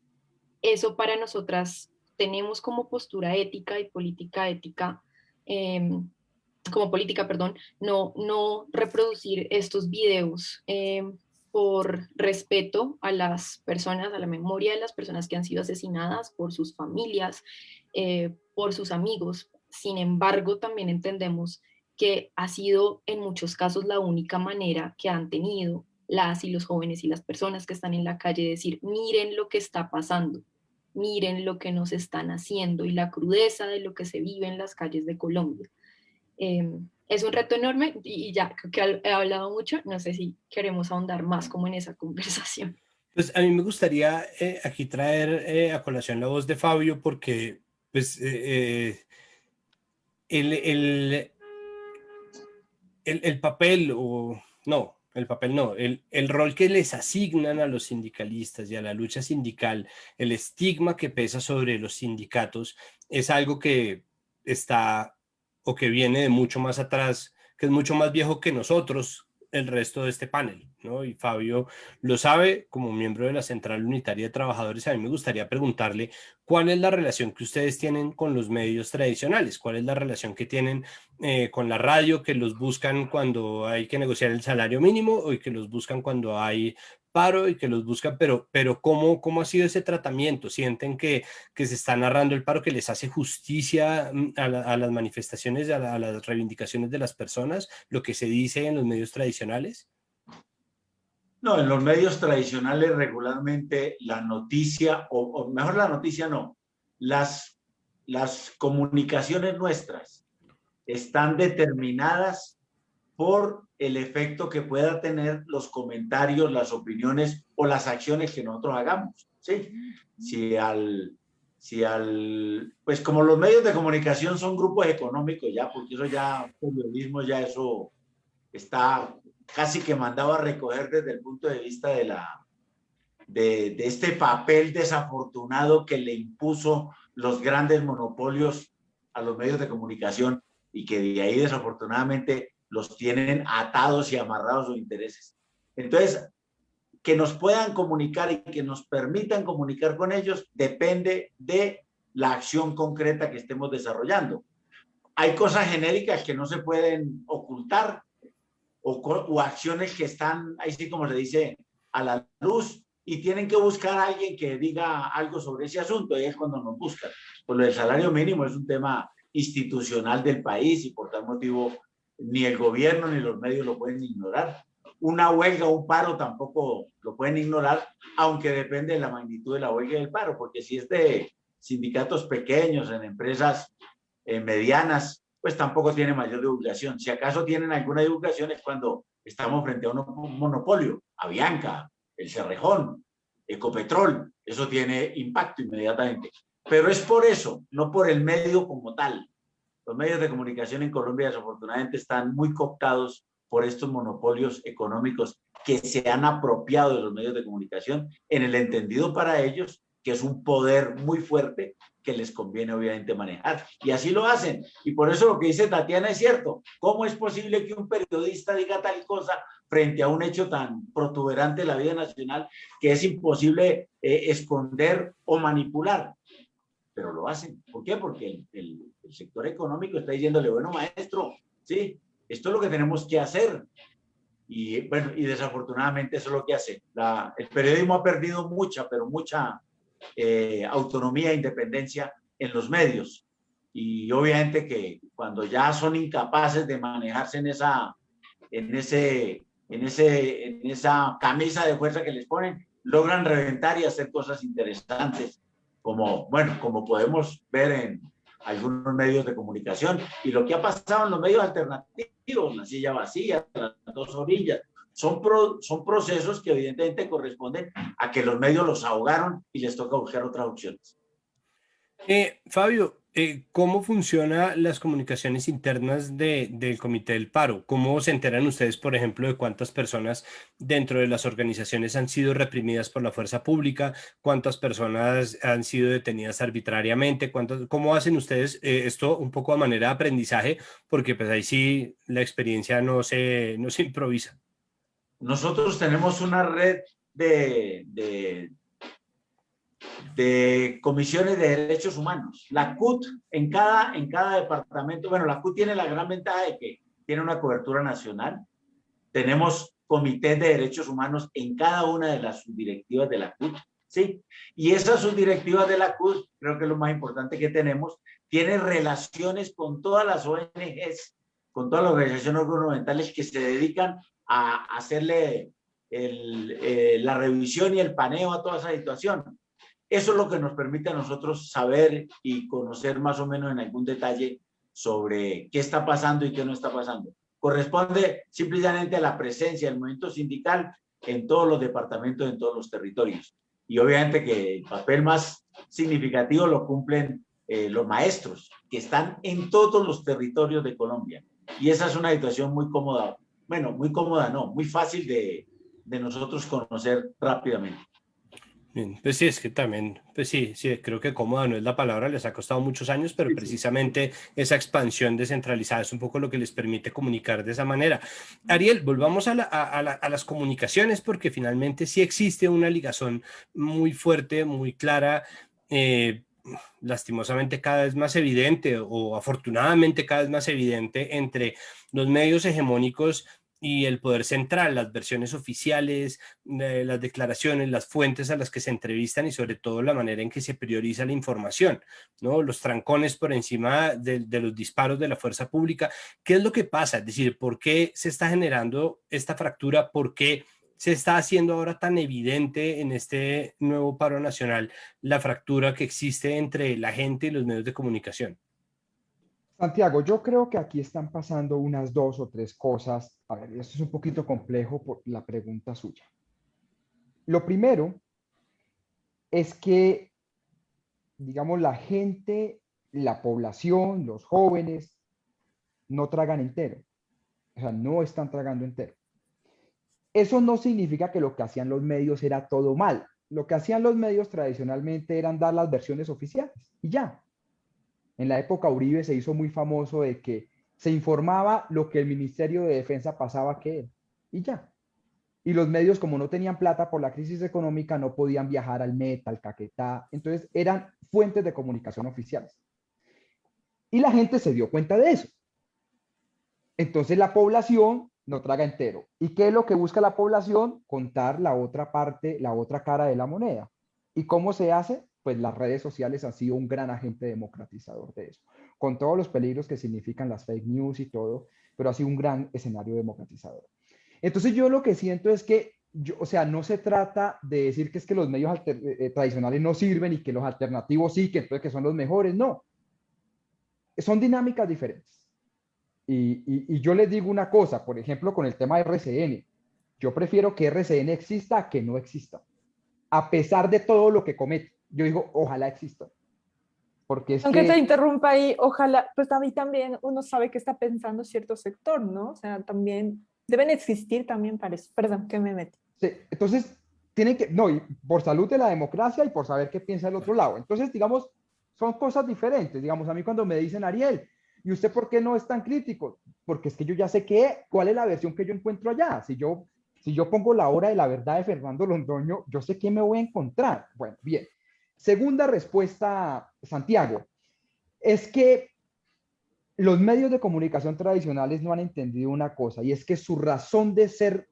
Eso para nosotras tenemos como postura ética y política ética, em, como política, perdón, no, no reproducir estos videos em, por respeto a las personas, a la memoria de las personas que han sido asesinadas, por sus familias, eh, por sus amigos. Sin embargo, también entendemos que ha sido en muchos casos la única manera que han tenido las y los jóvenes y las personas que están en la calle decir, miren lo que está pasando, miren lo que nos están haciendo y la crudeza de lo que se vive en las calles de Colombia. Em, es un reto enorme y ya que he hablado mucho, no sé si queremos ahondar más como en esa <laughs> conversación. Pues a mí me gustaría eh, aquí traer eh, a colación la voz de Fabio porque pues eh, el, el, el, el, papel o no, el papel no, el, el, rol que les asignan a los sindicalistas y a la lucha sindical, el estigma que pesa sobre los sindicatos, es algo que está o que viene de mucho más atrás, que es mucho más viejo que nosotros, el resto de este panel, ¿no? Y Fabio lo sabe como miembro de la Central Unitaria de Trabajadores. A mí me gustaría preguntarle cuál es la relación que ustedes tienen con los medios tradicionales, cuál es la relación que tienen eh, con la radio, que los buscan cuando hay que negociar el salario mínimo o que los buscan cuando hay paro y que los buscan, pero, pero ¿cómo, ¿cómo ha sido ese tratamiento? ¿Sienten que, que se está narrando el paro, que les hace justicia mm, a, las manifestaciones, a, a, las reivindicaciones de las personas, lo que se dice en los medios tradicionales? No, en los medios tradicionales regularmente la noticia, o, o mejor la noticia no, las, las comunicaciones nuestras están determinadas por el efecto que pueda tener los comentarios, las opiniones o las acciones que nosotros hagamos. ¿sí? Si al, si al, pues como los medios de comunicación son grupos económicos ya, porque eso ya, periodismo ya eso está casi que mandado a recoger desde el punto de vista de la, de, de este papel desafortunado que le impuso los grandes monopolios a los medios de comunicación y que de ahí desafortunadamente los tienen atados y amarrados sus intereses. Entonces, que nos puedan comunicar y que nos permitan comunicar con ellos depende de la acción concreta que estemos desarrollando. Hay cosas genéricas que no se pueden ocultar o, o acciones que están, ahí sí como se dice, a la luz y tienen que buscar a alguien que diga algo sobre ese asunto y es cuando nos buscan. Pues lo del salario mínimo es un tema institucional del país y por tal motivo ni el gobierno ni los medios lo pueden ignorar. Una huelga un paro tampoco lo pueden ignorar, aunque depende de la magnitud de la huelga y del paro, porque si es de sindicatos pequeños, en empresas eh, medianas, pues tampoco tiene mayor divulgación. Si acaso tienen alguna divulgación es cuando estamos frente a un monopolio, Avianca, el Cerrejón, Ecopetrol, eso tiene impacto inmediatamente. Pero es por eso, no por el medio como tal, los medios de comunicación en Colombia desafortunadamente están muy cooptados por estos monopolios económicos que se han apropiado de los medios de comunicación en el entendido para ellos que es un poder muy fuerte que les conviene obviamente manejar. Y así lo hacen. Y por eso lo que dice Tatiana es cierto. ¿Cómo es posible que un periodista diga tal cosa frente a un hecho tan protuberante de la vida nacional que es imposible eh, esconder o manipular? Pero lo hacen. ¿Por qué? Porque el, el, el sector económico está diciéndole, bueno, maestro, sí, esto es lo que tenemos que hacer. Y bueno, y desafortunadamente eso es lo que hace. La, el periodismo ha perdido mucha, pero mucha eh, autonomía e independencia en los medios. Y obviamente que cuando ya son incapaces de manejarse en esa, en ese, en ese, en esa camisa de fuerza que les ponen, logran reventar y hacer cosas interesantes, como, bueno, como podemos ver en, algunos medios de comunicación. Y lo que ha pasado en los medios alternativos, la silla vacía, las dos orillas, son, pro, son procesos que evidentemente corresponden a que los medios los ahogaron y les toca buscar otras opciones. Eh, Fabio, eh, ¿cómo funcionan las comunicaciones internas de, del Comité del Paro? ¿Cómo se enteran ustedes, por ejemplo, de cuántas personas dentro de las organizaciones han sido reprimidas por la fuerza pública? ¿Cuántas personas han sido detenidas arbitrariamente? ¿Cuántas, ¿Cómo hacen ustedes eh, esto un poco a manera de aprendizaje? Porque pues ahí sí la experiencia no se, no se improvisa. Nosotros tenemos una red de de comisiones de derechos humanos. La CUT en cada, en cada departamento, bueno, la CUT tiene la gran ventaja de que tiene una cobertura nacional. Tenemos comités de derechos humanos en cada una de las subdirectivas de la CUT, ¿sí? Y esas subdirectivas de la CUT, creo que es lo más importante que tenemos, tienen relaciones con todas las ONGs, con todas las organizaciones gubernamentales que se dedican a hacerle el, eh, la revisión y el paneo a toda esa situación. Eso es lo que nos permite a nosotros saber y conocer más o menos en algún detalle sobre qué está pasando y qué no está pasando. Corresponde simplemente a la presencia del movimiento sindical en todos los departamentos, en todos los territorios. Y obviamente que el papel más significativo lo cumplen eh, los maestros, que están en todos los territorios de Colombia. Y esa es una situación muy cómoda bueno, muy cómoda, no, muy fácil de, de nosotros conocer rápidamente. Bien, pues sí, es que también, pues sí, sí, creo que cómoda no es la palabra, les ha costado muchos años, pero precisamente esa expansión descentralizada es un poco lo que les permite comunicar de esa manera. Ariel, volvamos a, las comunicaciones porque finalmente sí existe una ligazón muy fuerte, muy clara, eh, lastimosamente cada vez más evidente o afortunadamente cada vez más evidente entre los medios hegemónicos y el poder central, las versiones oficiales, eh, las declaraciones, las fuentes a las que se entrevistan y sobre todo la manera en que se prioriza la información, ¿no? los trancones por encima de, de, los disparos de la fuerza pública. ¿Qué es lo que pasa? Es decir, ¿por qué se está generando esta fractura? ¿Por qué se está haciendo ahora tan evidente en este nuevo paro nacional la fractura que existe entre la gente y los medios de comunicación? Santiago, yo creo que aquí están pasando unas dos o tres cosas. A ver, esto es un poquito complejo por la pregunta suya. Lo primero es que, digamos, la gente, la población, los jóvenes, no tragan entero. O sea, no están tragando entero. Eso no significa que lo que hacían los medios era todo mal. Lo que hacían los medios tradicionalmente eran dar las versiones oficiales y ya. En la época Uribe se hizo muy famoso de que se informaba lo que el Ministerio de Defensa pasaba que y ya. Y los medios, como no tenían plata por la crisis económica, no podían viajar al Meta, al Caquetá. Entonces eran fuentes de comunicación oficiales. Y la gente se dio cuenta de eso. Entonces la población no traga entero. ¿Y qué es lo que busca la población? Contar la otra parte, la otra cara de la moneda. ¿Y cómo se hace? Pues las redes sociales han sido un gran agente democratizador de eso, con todos los peligros que significan las fake news y todo, pero ha sido un gran escenario democratizador. Entonces yo lo que siento es que, o sea, no se trata de decir que es que los medios eh, eh, tradicionales no sirven y que los alternativos sí, que entonces que son los mejores, no. Son dinámicas diferentes. Y, y yo les digo una cosa, por ejemplo, con el tema de RCN, yo prefiero que RCN exista a que no exista, a pesar de todo lo que comete yo digo, ojalá exista. Porque es Aunque te interrumpa ahí, ojalá, pues a mí también uno sabe que está pensando cierto sector, ¿no? O sea, también deben existir también para eso. Perdón, que me metí. Sí, entonces, tienen que, no, y por salud de la democracia y por saber qué piensa el otro lado. Entonces, digamos, son cosas diferentes. Digamos, a mí cuando me dicen, Ariel, ¿y usted por qué no es tan crítico? Porque es que yo ya sé qué, cuál es la versión que yo encuentro allá. Si yo, si yo pongo la hora de la verdad de Fernando Londoño, yo sé qué me voy a encontrar. Bueno, bien. Segunda respuesta, Santiago, es que los medios de comunicación tradicionales no han entendido una cosa y es que su razón de ser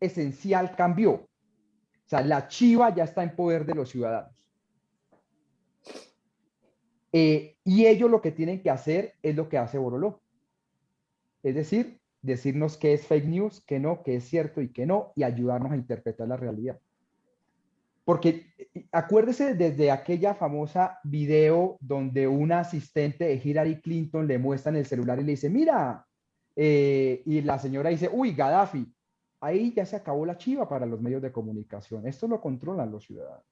esencial cambió. O sea, la chiva ya está en poder de los ciudadanos. Eh, y ellos lo que tienen que hacer es lo que hace Boroló. Es decir, decirnos qué es fake news, qué no, qué es cierto y qué no, y ayudarnos a interpretar la realidad. Porque acuérdese desde aquella famosa video donde un asistente de Hillary Clinton le muestra en el celular y le dice, mira, eh, y la señora dice, uy, Gaddafi, ahí ya se acabó la chiva para los medios de comunicación. Esto lo controlan los ciudadanos.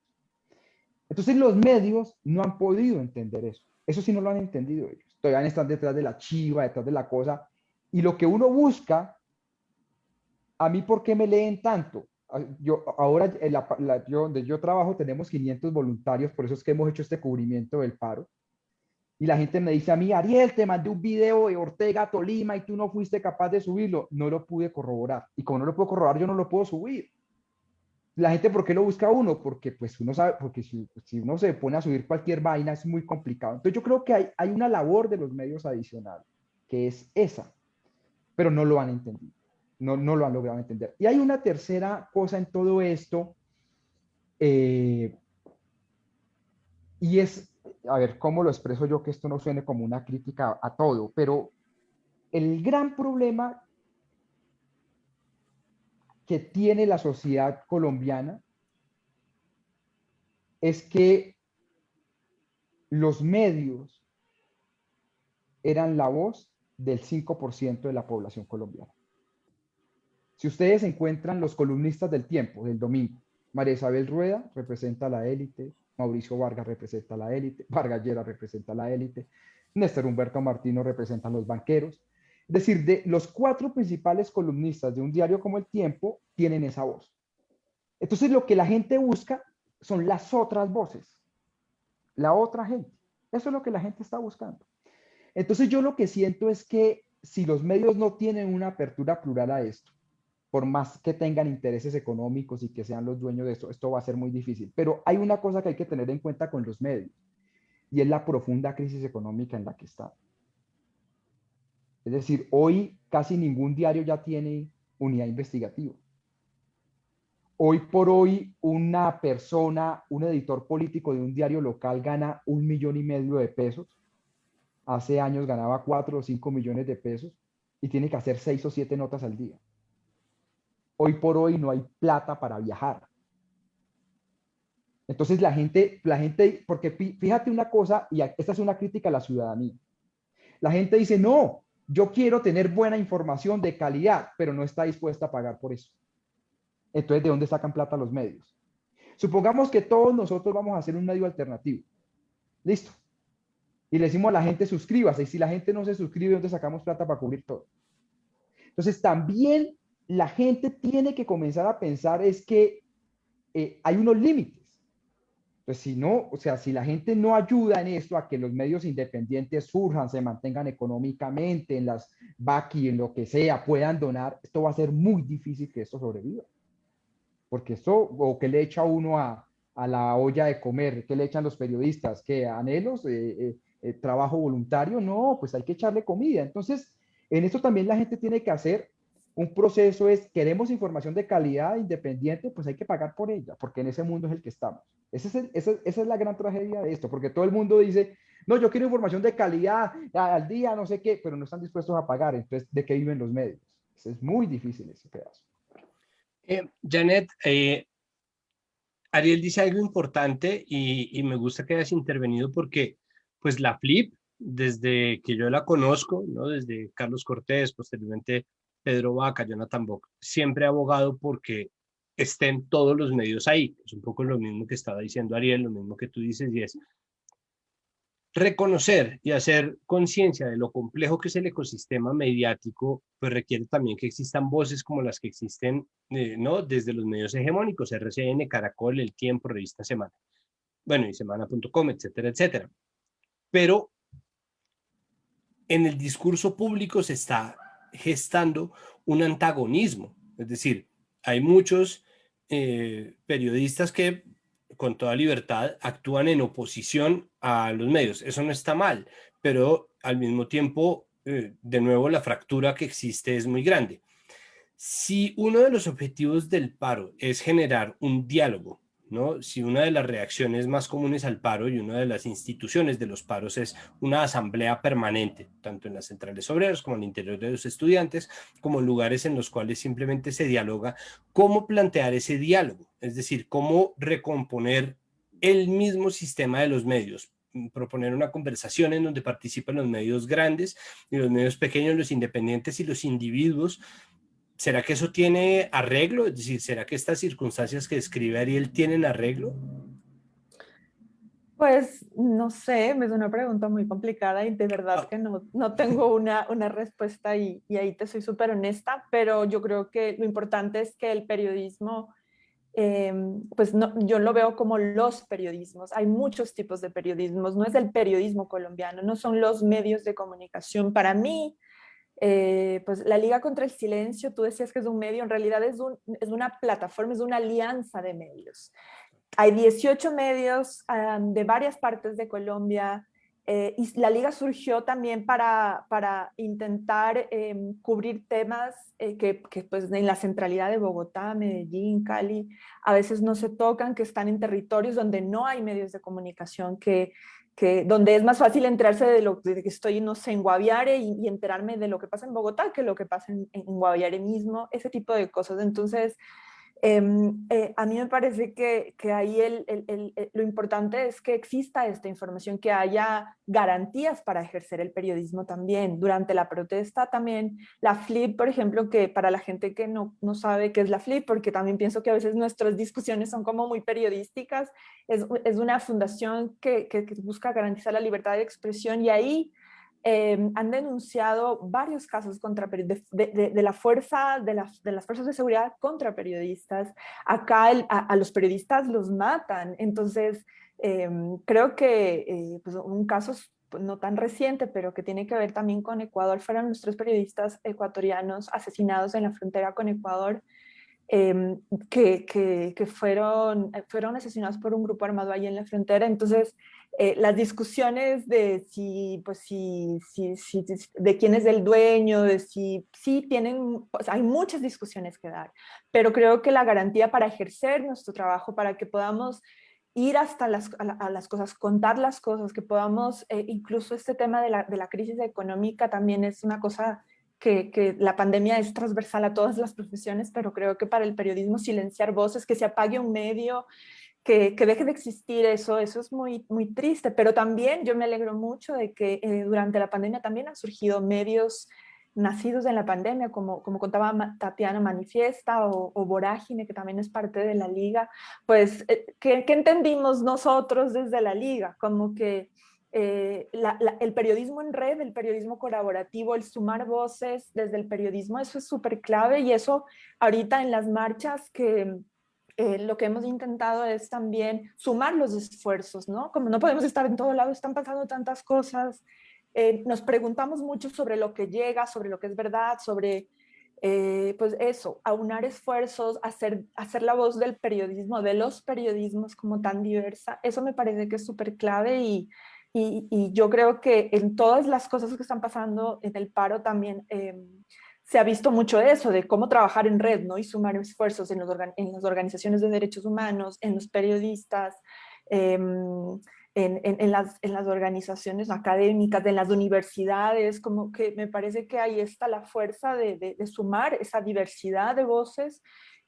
Entonces los medios no han podido entender eso. Eso sí no lo han entendido ellos. Todavía están detrás de la chiva, detrás de la cosa. Y lo que uno busca, a mí, ¿por qué me leen tanto? Yo ahora la, yo, donde yo trabajo tenemos 500 voluntarios, por eso es que hemos hecho este cubrimiento del paro. Y la gente me dice a mí, Ariel, te mandé un video de Ortega, Tolima, y tú no fuiste capaz de subirlo. No lo pude corroborar. Y como no lo puedo corroborar, yo no lo puedo subir. La gente, ¿por qué lo busca uno? Porque pues uno sabe, porque si, uno se pone a subir cualquier vaina es muy complicado. Entonces yo creo que hay, hay una labor de los medios adicional, que es esa, pero no lo han entendido no, lo han logrado entender. Y hay una tercera cosa en todo esto, eh, y es, a ver, ¿cómo lo expreso yo que esto no suene como una crítica a todo? Pero el gran problema que tiene la sociedad colombiana es que los medios eran la voz del 5% de la población colombiana. Si ustedes encuentran los columnistas del tiempo, del domingo, María Isabel Rueda representa la élite, Mauricio Vargas representa la élite, Vargas Llera representa la élite, Néstor Humberto Martino representa a los banqueros. Es decir, de los cuatro principales columnistas de un diario como El Tiempo tienen esa voz. Entonces lo que la gente busca son las otras voces, la otra gente. Eso es lo que la gente está buscando. Entonces yo lo que siento es que si los medios no tienen una apertura plural a esto, por más que tengan intereses económicos y que sean los dueños de esto, esto va a ser muy difícil. Pero hay una cosa que hay que tener en cuenta con los medios y es la profunda crisis económica en la que está. Es decir, hoy casi ningún diario ya tiene unidad investigativa. Hoy por hoy una persona, un editor político de un diario local gana un millón y medio de pesos. Hace años ganaba cuatro o cinco millones de pesos y tiene que hacer seis o siete notas al día. Hoy por hoy no hay plata para viajar. Entonces la gente, la gente, porque fíjate una cosa, y esta es una crítica a la ciudadanía. La gente dice, no, yo quiero tener buena información de calidad, pero no está dispuesta a pagar por eso. Entonces, ¿de dónde sacan plata los medios? Supongamos que todos nosotros vamos a hacer un medio alternativo. Listo. Y le decimos a la gente, suscríbase. Y si la gente no se suscribe, ¿dónde sacamos plata para cubrir todo? Entonces, también la gente tiene que comenzar a pensar es que eh, hay unos límites. Entonces, si no, o sea, si la gente no ayuda en esto a que los medios independientes surjan, se mantengan económicamente en las y en lo que sea, puedan donar, esto va a ser muy difícil que esto sobreviva. Porque esto, o que le echa uno a, a la olla de comer, que le echan los periodistas, que anhelos, eh, eh, eh, trabajo voluntario, no, pues hay que echarle comida. Entonces, en esto también la gente tiene que hacer un proceso es, queremos información de calidad independiente, pues hay que pagar por ella, porque en ese mundo es el que estamos. Ese es esa, es la gran tragedia de esto, porque todo el mundo dice, no, yo quiero información de calidad al día, no sé qué, pero no están dispuestos a pagar. Entonces, ¿de qué viven los medios? Es muy difícil ese pedazo. Eh, Janet, eh, Ariel dice algo importante y, y, me gusta que hayas intervenido porque pues la FLIP, desde que yo la conozco, ¿no? desde Carlos Cortés, posteriormente Pedro Vaca, Jonathan Bock, siempre ha abogado porque estén todos los medios ahí. Es un poco lo mismo que estaba diciendo Ariel, lo mismo que tú dices, y es reconocer y hacer conciencia de lo complejo que es el ecosistema mediático, pues requiere también que existan voces como las que existen, eh, ¿no? Desde los medios hegemónicos, RCN, Caracol, El Tiempo, Revista Semana, bueno, y semana.com, etcétera, etcétera. Pero en el discurso público se está gestando un antagonismo. Es decir, hay muchos eh, periodistas que con toda libertad actúan en oposición a los medios. Eso no está mal, pero al mismo tiempo, eh, de nuevo, la fractura que existe es muy grande. Si uno de los objetivos del paro es generar un diálogo Si una de las reacciones más comunes al paro y una de las instituciones de los paros es una asamblea permanente, tanto en las centrales obreras como en el interior de los estudiantes, como lugares en los cuales simplemente se dialoga, cómo plantear ese diálogo, es decir, cómo recomponer el mismo sistema de los medios, proponer una conversación en donde participan los medios grandes y los medios pequeños, los independientes y los individuos ¿será que eso tiene arreglo? Es decir, ¿será que estas circunstancias que describe Ariel tienen arreglo? Pues no sé, es una pregunta muy complicada y de verdad ah. que no, no tengo una, una respuesta y, y, ahí te soy súper honesta, pero yo creo que lo importante es que el periodismo, em, pues no, yo lo veo como los periodismos, hay muchos tipos de periodismos, no es el periodismo colombiano, no son los medios de comunicación. Para mí, eh, pues la Liga contra el Silencio, tú decías que es un medio, en realidad es, un, es una plataforma, es una alianza de medios. Hay 18 medios de varias partes de Colombia eh, y la Liga surgió también para, para intentar em, cubrir temas eh, que, que, pues en la centralidad de Bogotá, Medellín, Cali, a veces no se tocan, que están en territorios donde no hay medios de comunicación que donde es más fácil enterarse de lo de que estoy, en Guaviare y, enterarme de lo que pasa en Bogotá que lo que pasa en, en Guaviare mismo, ese tipo de cosas. Entonces, Em, eh, a mí me parece que, que ahí el, el, lo importante es que exista esta información, que haya garantías para ejercer el periodismo también. Durante la protesta también, la FLIP, por ejemplo, que para la gente que no, no sabe qué es la FLIP, porque también pienso que a veces nuestras discusiones son como muy periodísticas, es, es una fundación que, que busca garantizar la libertad de expresión y ahí Em, han denunciado varios casos contra, de, de, la fuerza, de las, de las fuerzas de seguridad contra periodistas. Acá a, los periodistas los matan. Entonces, em, creo que eh, pues un caso no tan reciente, pero que tiene que ver también con Ecuador, fueron los tres periodistas ecuatorianos asesinados en la frontera con Ecuador, em, que, que, que, fueron, fueron asesinados por un grupo armado ahí en la frontera. Entonces, eh, las discusiones de si, pues si, si, si, de quién es el dueño, de si, sí tienen, pues hay muchas discusiones que dar, pero creo que la garantía para ejercer nuestro trabajo, para que podamos ir hasta las, a, las cosas, contar las cosas, que podamos, eh, incluso este tema de la, de la, crisis económica también es una cosa que, que, la pandemia es transversal a todas las profesiones, pero creo que para el periodismo silenciar voces, que se apague un medio, que, deje de existir eso, eso es muy, muy triste, pero también yo me alegro mucho de que eh, durante la pandemia también han surgido medios nacidos en la pandemia, como, como contaba Tatiana Manifiesta o, Vorágine, que también es parte de la liga, pues, eh, ¿qué, entendimos nosotros desde la liga? Como que eh, el periodismo en red, el periodismo colaborativo, el sumar voces desde el periodismo, eso es súper clave y eso ahorita en las marchas que eh, lo que hemos intentado es también sumar los esfuerzos, ¿no? Como no podemos estar en todo lado, están pasando tantas cosas, eh, nos preguntamos mucho sobre lo que llega, sobre lo que es verdad, sobre, eh, pues eso, aunar esfuerzos, hacer, hacer la voz del periodismo, de los periodismos como tan diversa, eso me parece que es súper clave y, y, yo creo que en todas las cosas que están pasando en el paro también em, se ha visto mucho eso, de cómo trabajar en red ¿no? y sumar esfuerzos en, en las organizaciones de derechos humanos, en los periodistas, em, en, en, las, en, las, organizaciones académicas, en las universidades, como que me parece que ahí está la fuerza de, de, sumar esa diversidad de voces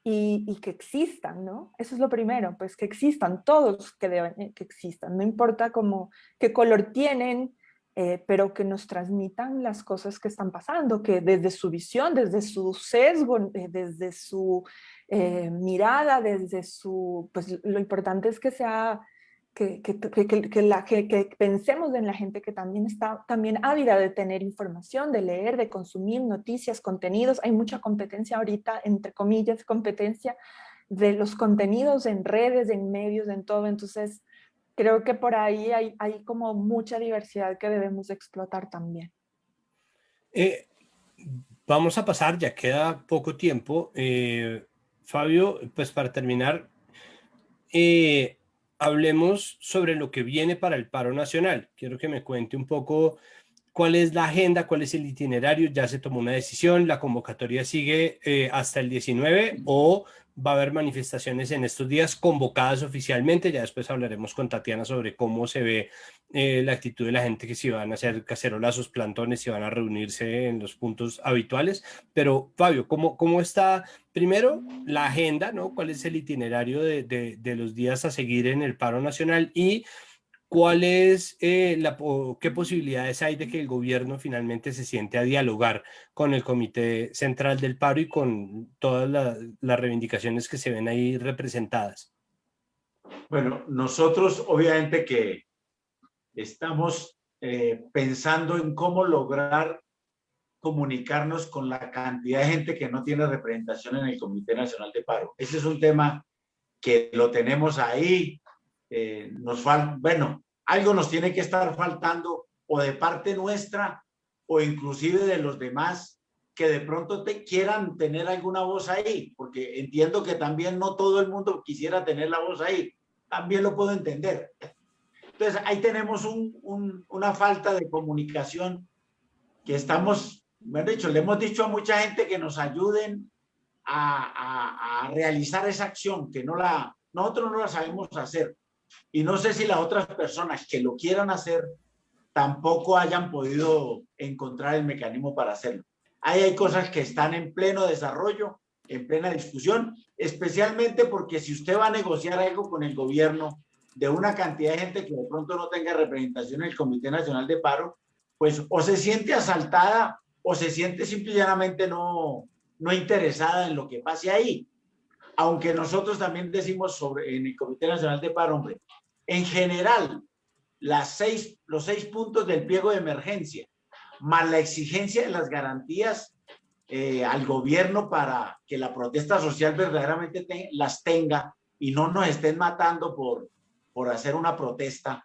y, y, que existan, ¿no? Eso es lo primero, pues que existan, todos que deben que existan, no importa cómo, qué color tienen, eh, pero que nos transmitan las cosas que están pasando, que desde su visión, desde su sesgo, eh, desde su eh, mirada, desde su, pues lo importante es que sea, que, que, que, la, que, pensemos en la gente que también está también ávida de tener información, de leer, de consumir noticias, contenidos, hay mucha competencia ahorita, entre comillas, competencia de los contenidos en redes, en medios, en todo, entonces creo que por ahí hay, como mucha diversidad que debemos explotar también. Eh, vamos a pasar, ya queda poco tiempo. Eh, Fabio, pues para terminar, eh, hablemos sobre lo que viene para el paro nacional. Quiero que me cuente un poco cuál es la agenda, cuál es el itinerario, ya se tomó una decisión, la convocatoria sigue hasta el 19 o va a haber manifestaciones en estos días convocadas oficialmente, ya después hablaremos con Tatiana sobre cómo se ve eh, la actitud de la gente que si van a hacer cacerolazos, plantones, si van a reunirse en los puntos habituales, pero Fabio, ¿cómo, cómo está primero la agenda, ¿no? cuál es el itinerario de, de, de los días a seguir en el paro nacional y ¿Cuál es eh, la, qué posibilidades hay de que el gobierno finalmente se siente a dialogar con el Comité Central del Paro y con todas las reivindicaciones que se ven ahí representadas? Bueno, nosotros obviamente que estamos eh, pensando en cómo lograr comunicarnos con la cantidad de gente que no tiene representación en el Comité Nacional de Paro. Ese es un tema que lo tenemos ahí, eh, nos falta, bueno, algo nos tiene que estar faltando o de parte nuestra o inclusive de los demás que de pronto te quieran tener alguna voz ahí, porque entiendo que también no todo el mundo quisiera tener la voz ahí, también lo puedo entender. Entonces ahí tenemos un, una falta de comunicación que estamos, me han dicho, le hemos dicho a mucha gente que nos ayuden a, a, a realizar esa acción, que no la, nosotros no la sabemos hacer. Y no sé si las otras personas que lo quieran hacer tampoco hayan podido encontrar el mecanismo para hacerlo. Ahí hay cosas que están en pleno desarrollo, en plena discusión, especialmente porque si usted va a negociar algo con el gobierno de una cantidad de gente que de pronto no tenga representación en el Comité Nacional de Paro, pues o se siente asaltada o se siente simplemente no, no interesada en lo que pase ahí aunque nosotros también decimos sobre en el Comité Nacional de Paro, hombre, en general, las seis, los seis puntos del pliego de emergencia más la exigencia de las garantías eh, al gobierno para que la protesta social verdaderamente las tenga y no nos estén matando por, por hacer una protesta,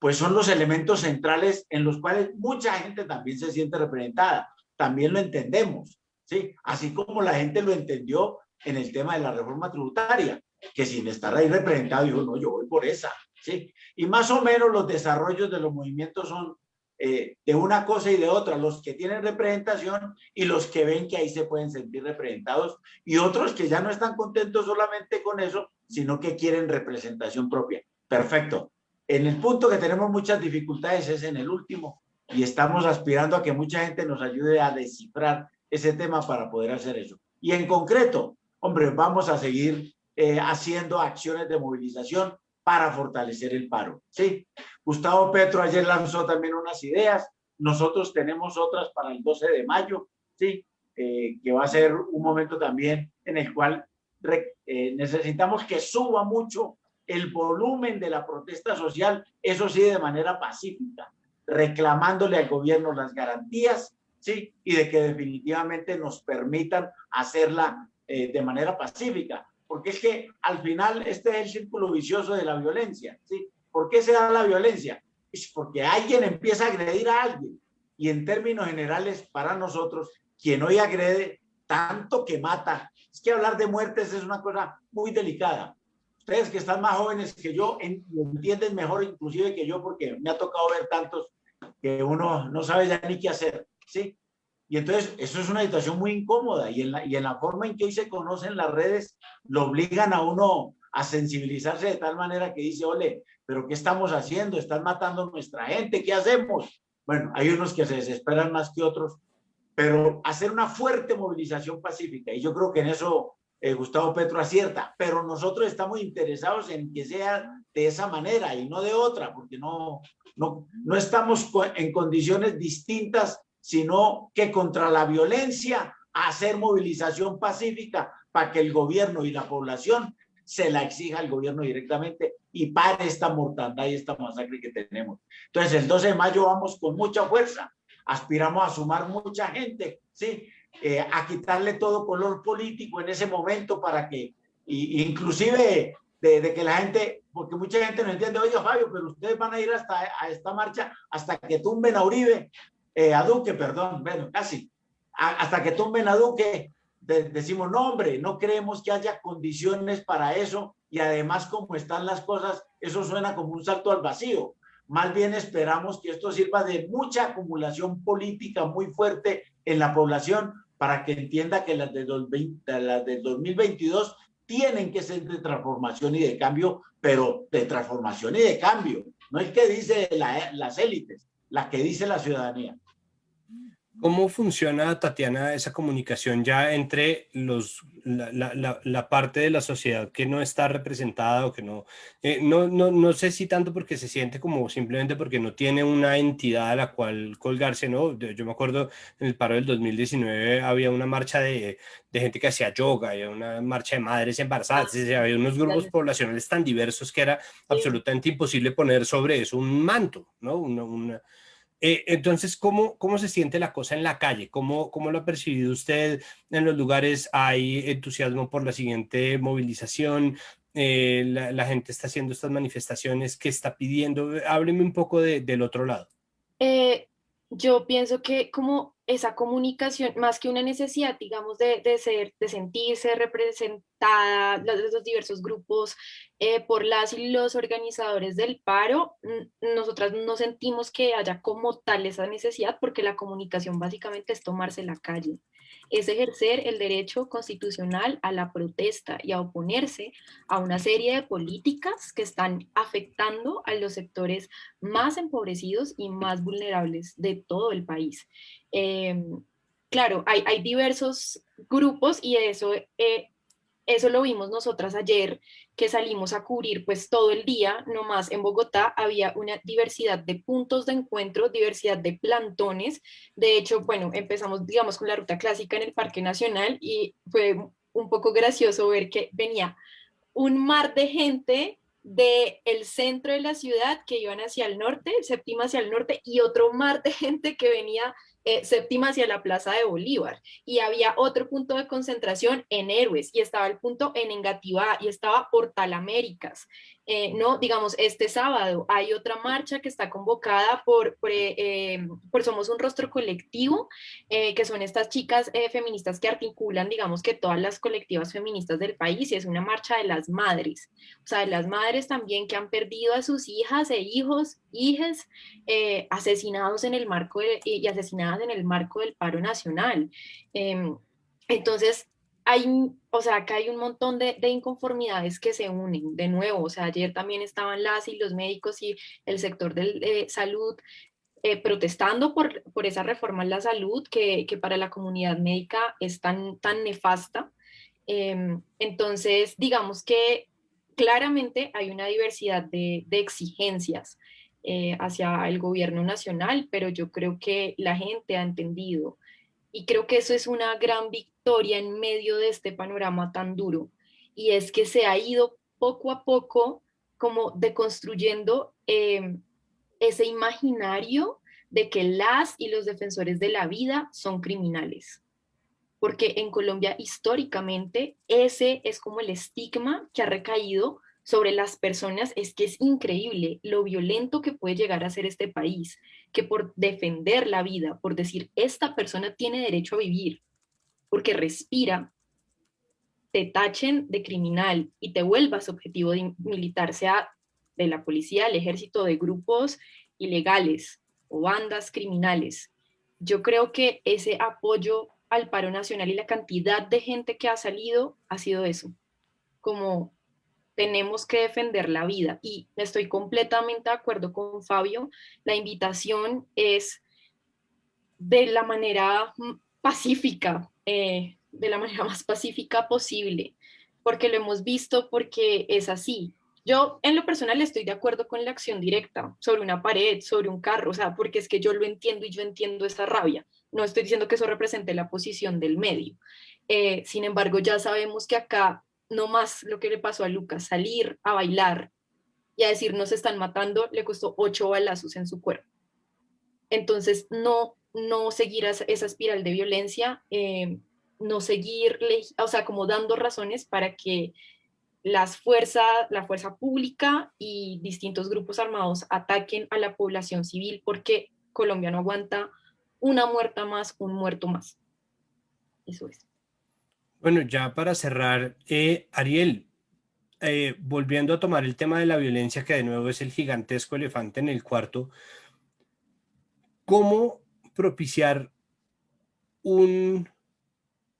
pues son los elementos centrales en los cuales mucha gente también se siente representada. También lo entendemos, ¿sí? Así como la gente lo entendió en el tema de la reforma tributaria, que sin estar ahí representado dijo, no, yo voy por esa, ¿sí? Y más o menos los desarrollos de los movimientos son eh, de una cosa y de otra, los que tienen representación y los que ven que ahí se pueden sentir representados y otros que ya no están contentos solamente con eso, sino que quieren representación propia. Perfecto. En el punto que tenemos muchas dificultades es en el último y estamos aspirando a que mucha gente nos ayude a descifrar ese tema para poder hacer eso. Y en concreto, hombre, vamos a seguir eh, haciendo acciones de movilización para fortalecer el paro. ¿sí? Gustavo Petro ayer lanzó también unas ideas, nosotros tenemos otras para el 12 de mayo, ¿sí? Eh, que va a ser un momento también en el cual eh, necesitamos que suba mucho el volumen de la protesta social, eso sí, de manera pacífica, reclamándole al gobierno las garantías, ¿sí? Y de que definitivamente nos permitan hacerla eh, de manera pacífica porque es que al final este es el círculo vicioso de la violencia, ¿sí? ¿Por qué se da la violencia? Es porque alguien empieza a agredir a alguien y en términos generales para nosotros, quien hoy agrede tanto que mata, es que hablar de muertes es una cosa muy delicada. Ustedes que están más jóvenes que yo entienden mejor inclusive que yo porque me ha tocado ver tantos que uno no sabe ya ni qué hacer, ¿sí? Y entonces eso es una situación muy incómoda y en, la, y en la forma en que hoy se conocen las redes lo obligan a uno a sensibilizarse de tal manera que dice, ole, pero ¿qué estamos haciendo? Están matando a nuestra gente, ¿qué hacemos? Bueno, hay unos que se desesperan más que otros, pero hacer una fuerte movilización pacífica y yo creo que en eso eh, Gustavo Petro acierta, pero nosotros estamos interesados en que sea de esa manera y no de otra, porque no, no, no estamos en condiciones distintas sino que contra la violencia, hacer movilización pacífica para que el gobierno y la población se la exija al gobierno directamente y pare esta mortandad y esta masacre que tenemos. Entonces, el 12 de mayo vamos con mucha fuerza, aspiramos a sumar mucha gente, ¿sí? Eh, a quitarle todo color político en ese momento para que, inclusive de, que la gente, porque mucha gente no entiende, oye Fabio, pero ustedes van a ir hasta a esta marcha hasta que tumben a Uribe, eh, a Duque, perdón, bueno, casi, hasta que tumben a Duque, decimos, no hombre, no creemos que haya condiciones para eso y además como están las cosas, eso suena como un salto al vacío. Más bien esperamos que esto sirva de mucha acumulación política muy fuerte en la población para que entienda que las de, del 2022 tienen que ser de transformación y de cambio, pero de transformación y de cambio. No es que dice las élites, la que dice la ciudadanía. ¿Cómo funciona, Tatiana, esa comunicación ya entre los, la, parte de la sociedad que no está representada o que no, eh, no, no, no, sé si tanto porque se siente como simplemente porque no tiene una entidad a la cual colgarse, ¿no? Yo me acuerdo en el paro del 2019 había una marcha de, de gente que hacía yoga, había una marcha de madres embarazadas, había unos grupos poblacionales tan diversos que era absolutamente imposible poner sobre eso un manto, ¿no? Una, una eh, entonces, ¿cómo, ¿cómo se siente la cosa en la calle? ¿Cómo, ¿Cómo lo ha percibido usted en los lugares? ¿Hay entusiasmo por la siguiente movilización? Eh, la, gente está haciendo estas manifestaciones, ¿qué está pidiendo? Hábleme un poco del otro lado. Eh, yo pienso que como esa comunicación, más que una necesidad, digamos, de, de ser, de sentirse representada, los, los diversos grupos eh, por las y los organizadores del paro, nosotras no sentimos que haya como tal esa necesidad porque la comunicación básicamente es tomarse la calle es ejercer el derecho constitucional a la protesta y a oponerse a una serie de políticas que están afectando a los sectores más empobrecidos y más vulnerables de todo el país. Em, claro, hay, diversos grupos y eso eh, eso lo vimos nosotras ayer que salimos a cubrir pues todo el día, nomás en Bogotá había una diversidad de puntos de encuentro, diversidad de plantones. De hecho, bueno, empezamos digamos con la ruta clásica en el Parque Nacional y fue un poco gracioso ver que venía un mar de gente del el centro de la ciudad que iban hacia el norte, séptima hacia el norte, y otro mar de gente que venía eh, séptima hacia la plaza de Bolívar. Y había otro punto de concentración en Héroes, y estaba el punto en Engativá, y estaba Portal Américas. Eh, no, digamos, este sábado hay otra marcha que está convocada por, por, eh, Somos un Rostro Colectivo, eh, que son estas chicas feministas que articulan, digamos, que todas las colectivas feministas del país, y es una marcha de las madres, o sea, de las madres también que han perdido a sus hijas e hijos, hijes, asesinados en el marco y asesinadas en el marco del paro nacional. Em, entonces, hay, o sea, acá hay un montón de, inconformidades que se unen de nuevo. O sea, ayer también estaban las y los médicos y el sector de salud eh, protestando por, por, esa reforma en la salud que, que, para la comunidad médica es tan, tan nefasta. Em, entonces, digamos que claramente hay una diversidad de, de exigencias eh, hacia el gobierno nacional, pero yo creo que la gente ha entendido y creo que eso es una gran victoria en medio de este panorama tan duro. Y es que se ha ido poco a poco como deconstruyendo em, ese imaginario de que las y los defensores de la vida son criminales. Porque en Colombia históricamente ese es como el estigma que ha recaído sobre las personas es que es increíble lo violento que puede llegar a ser este país, que por defender la vida, por decir, esta persona tiene derecho a vivir, porque respira, te tachen de criminal y te vuelvas objetivo de militar, sea de la policía, el ejército, de grupos ilegales o bandas criminales. Yo creo que ese apoyo al paro nacional y la cantidad de gente que ha salido ha sido eso, como tenemos que defender la vida. Y estoy completamente de acuerdo con Fabio, la invitación es de la manera pacífica, eh, de la manera <laughs> más pacífica posible, porque lo hemos visto, porque es así. Yo en lo personal estoy de acuerdo con la acción directa sobre una pared, sobre un carro, o sea, porque es que yo lo entiendo y yo entiendo esa rabia. No estoy diciendo que eso represente la posición del medio. Eh, sin embargo, ya sabemos que acá no más lo que le pasó a Lucas, salir a bailar y a decir nos están matando, le costó ocho balazos en su cuerpo. Entonces, no, no seguir esa, espiral de violencia, eh, no seguir, o sea, como dando razones para que las fuerzas, la fuerza pública y distintos grupos armados ataquen a la población civil porque Colombia no aguanta una muerta más, un muerto más. Eso es. Bueno, ya para cerrar, eh, Ariel, eh, volviendo a tomar el tema de la violencia, que de nuevo es el gigantesco elefante en el cuarto, ¿cómo propiciar un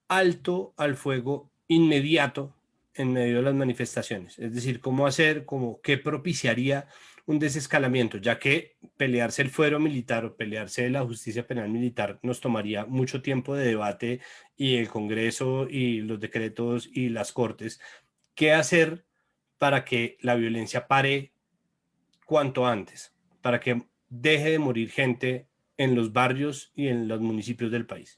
alto al fuego inmediato en medio de las manifestaciones? Es decir, ¿cómo hacer, como qué propiciaría un desescalamiento, ya que pelearse el fuero militar o pelearse la justicia penal militar nos tomaría mucho tiempo de debate y el Congreso y los decretos y las cortes. ¿Qué hacer para que la violencia pare cuanto antes? Para que deje de morir gente en los barrios y en los municipios del país.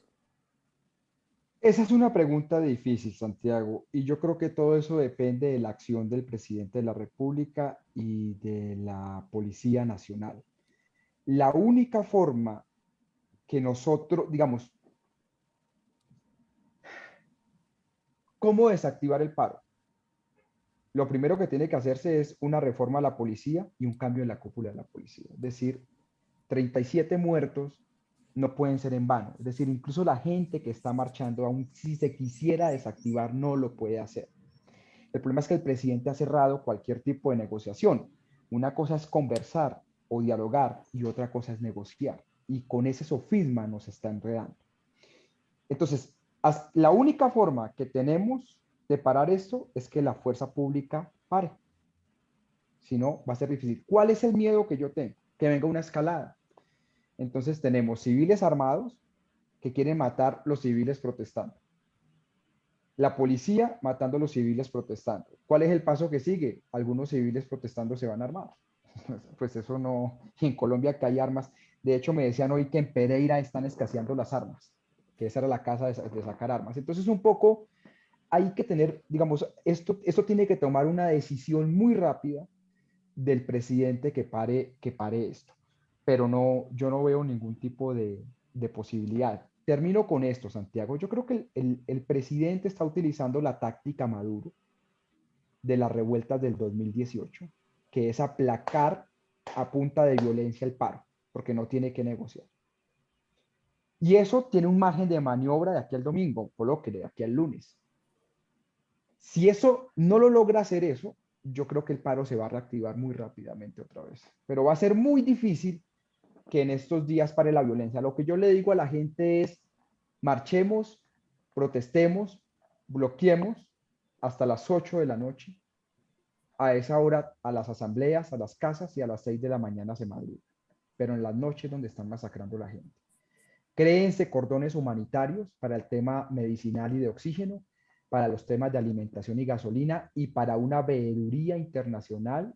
Esa es una pregunta difícil, Santiago, y yo creo que todo eso depende de la acción del presidente de la República y de la Policía Nacional. La única forma que nosotros, digamos, ¿cómo desactivar el paro? Lo primero que tiene que hacerse es una reforma a la policía y un cambio en la cúpula de la policía. Es decir, 37 muertos no pueden ser en vano. Es decir, incluso la gente que está marchando, aún si se quisiera desactivar, no lo puede hacer. El problema es que el presidente ha cerrado cualquier tipo de negociación. Una cosa es conversar o dialogar y otra cosa es negociar. Y con ese sofisma nos está enredando. Entonces, la única forma que tenemos de parar esto es que la fuerza pública pare. Si no, va a ser difícil. ¿Cuál es el miedo que yo tengo? Que venga una escalada entonces tenemos civiles armados que quieren matar los civiles protestando. La policía matando a los civiles protestando. ¿Cuál es el paso que sigue? Algunos civiles protestando se van armados. <laughs> Pues eso no, en Colombia que hay armas. De hecho, me decían hoy que en Pereira están escaseando las armas, que esa era la casa de, sacar armas. Entonces, un poco hay que tener, digamos, esto, esto tiene que tomar una decisión muy rápida del presidente que pare, que pare esto. Pero no, yo no veo ningún tipo de, de posibilidad. Termino con esto, Santiago. Yo creo que el, el, presidente está utilizando la táctica Maduro de las revueltas del 2018, que es aplacar a punta de violencia el paro, porque no tiene que negociar. Y eso tiene un margen de maniobra de aquí al domingo, que de aquí al lunes. Si eso no lo logra hacer eso, yo creo que el paro se va a reactivar muy rápidamente otra vez. Pero va a ser muy difícil que en estos días pare la violencia. Lo que yo le digo a la gente es, marchemos, protestemos, bloqueemos hasta las 8 de la noche. A esa hora, a las asambleas, a las casas y a las 6 de la mañana se madruga. Pero en las noches donde están masacrando a la gente. Créense cordones humanitarios para el tema medicinal y de oxígeno, para los temas de alimentación y gasolina y para una veeduría internacional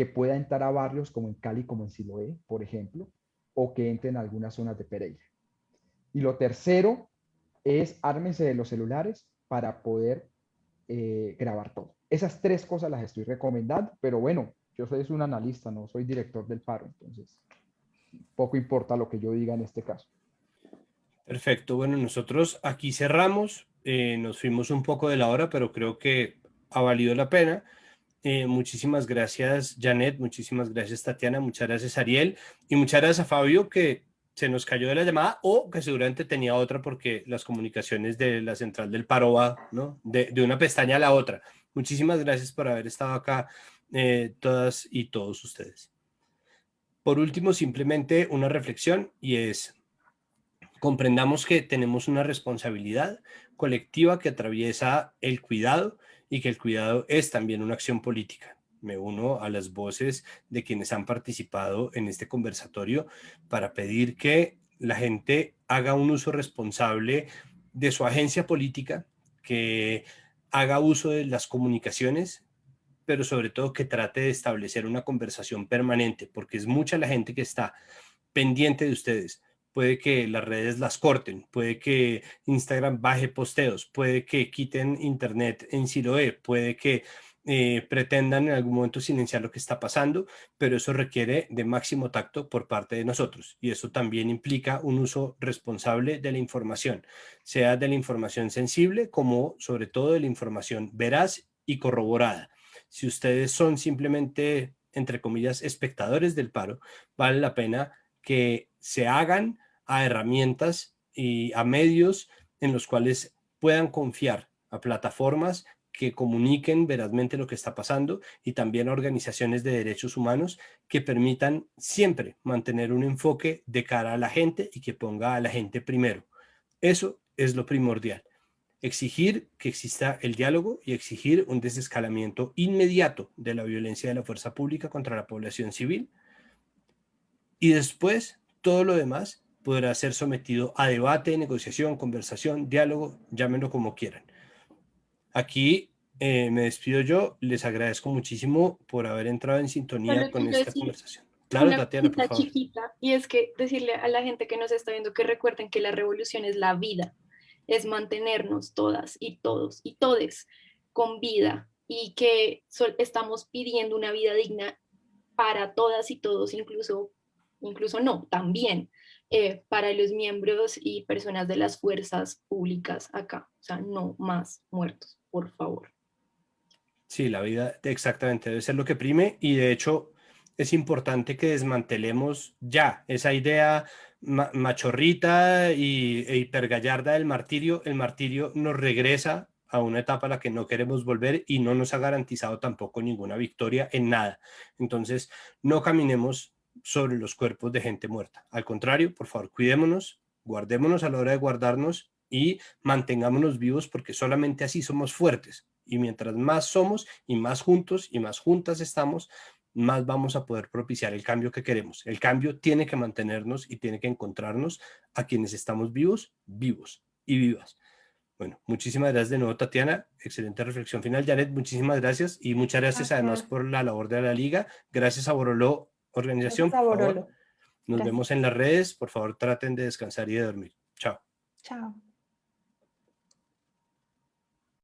que pueda entrar a barrios como en Cali, como en Siloé, por ejemplo, o que entre en algunas zonas de Pereira. Y lo tercero es ármense de los celulares para poder eh, grabar todo. Esas tres cosas las estoy recomendando, pero bueno, yo soy un analista, no soy director del paro, entonces poco importa lo que yo diga en este caso. Perfecto, bueno, nosotros aquí cerramos, eh, nos fuimos un poco de la hora, pero creo que ha valido la pena. Eh, muchísimas gracias, Janet, muchísimas gracias, Tatiana, muchas gracias, Ariel, y muchas gracias a Fabio, que se nos cayó de la llamada o que seguramente tenía otra porque las comunicaciones de la central del Paroa, ¿no? De, una pestaña a la otra. Muchísimas gracias por haber estado acá, eh, todas y todos ustedes. Por último, simplemente una reflexión y es, comprendamos que tenemos una responsabilidad colectiva que atraviesa el cuidado y que el cuidado es también una acción política. Me uno a las voces de quienes han participado en este conversatorio para pedir que la gente haga un uso responsable de su agencia política, que haga uso de las comunicaciones, pero sobre todo que trate de establecer una conversación permanente, porque es mucha la gente que está pendiente de ustedes, puede que las redes las corten, puede que Instagram baje posteos, puede que quiten internet en Siloé, puede que eh, pretendan en algún momento silenciar lo que está pasando, pero eso requiere de máximo tacto por parte de nosotros y eso también implica un uso responsable de la información, sea de la información sensible como sobre todo de la información veraz y corroborada. Si ustedes son simplemente, entre comillas, espectadores del paro, vale la pena que se hagan a herramientas y a medios en los cuales puedan confiar a plataformas que comuniquen verazmente lo que está pasando y también a organizaciones de derechos humanos que permitan siempre mantener un enfoque de cara a la gente y que ponga a la gente primero. Eso es lo primordial. Exigir que exista el diálogo y exigir un desescalamiento inmediato de la violencia de la fuerza pública contra la población civil y después todo lo demás podrá ser sometido a debate, negociación, conversación, diálogo, llámenlo como quieran. Aquí eh, me despido yo, les agradezco muchísimo por haber entrado en sintonía con esta conversación. Claro, Tatiana, por favor. chiquita, y es que decirle a la gente que nos está viendo que recuerden que la revolución es la vida, es mantenernos todas y todos y todes con vida y que estamos pidiendo una vida digna para todas y todos, incluso incluso no, también eh, para los miembros y personas de las fuerzas públicas acá. O sea, no más muertos, por favor. Sí, la vida exactamente debe ser lo que prime y de hecho es importante que desmantelemos ya esa idea machorrita y, e hipergallarda del martirio. El martirio nos regresa a una etapa a la que no queremos volver y no nos ha garantizado tampoco ninguna victoria en nada. Entonces, no caminemos sobre los cuerpos de gente muerta. Al contrario, por favor, cuidémonos, guardémonos a la hora de guardarnos y mantengámonos vivos porque solamente así somos fuertes. Y mientras más somos y más juntos y más juntas estamos, más vamos a poder propiciar el cambio que queremos. El cambio tiene que mantenernos y tiene que encontrarnos a quienes estamos vivos, vivos y vivas. Bueno, muchísimas gracias de nuevo, Tatiana. Excelente reflexión final. Janet, muchísimas gracias. Y muchas gracias, además por la labor de la Liga. Gracias a Boroló organización, por favor, nos vemos en las redes. Por favor, traten de descansar y de dormir. Chao. Chao.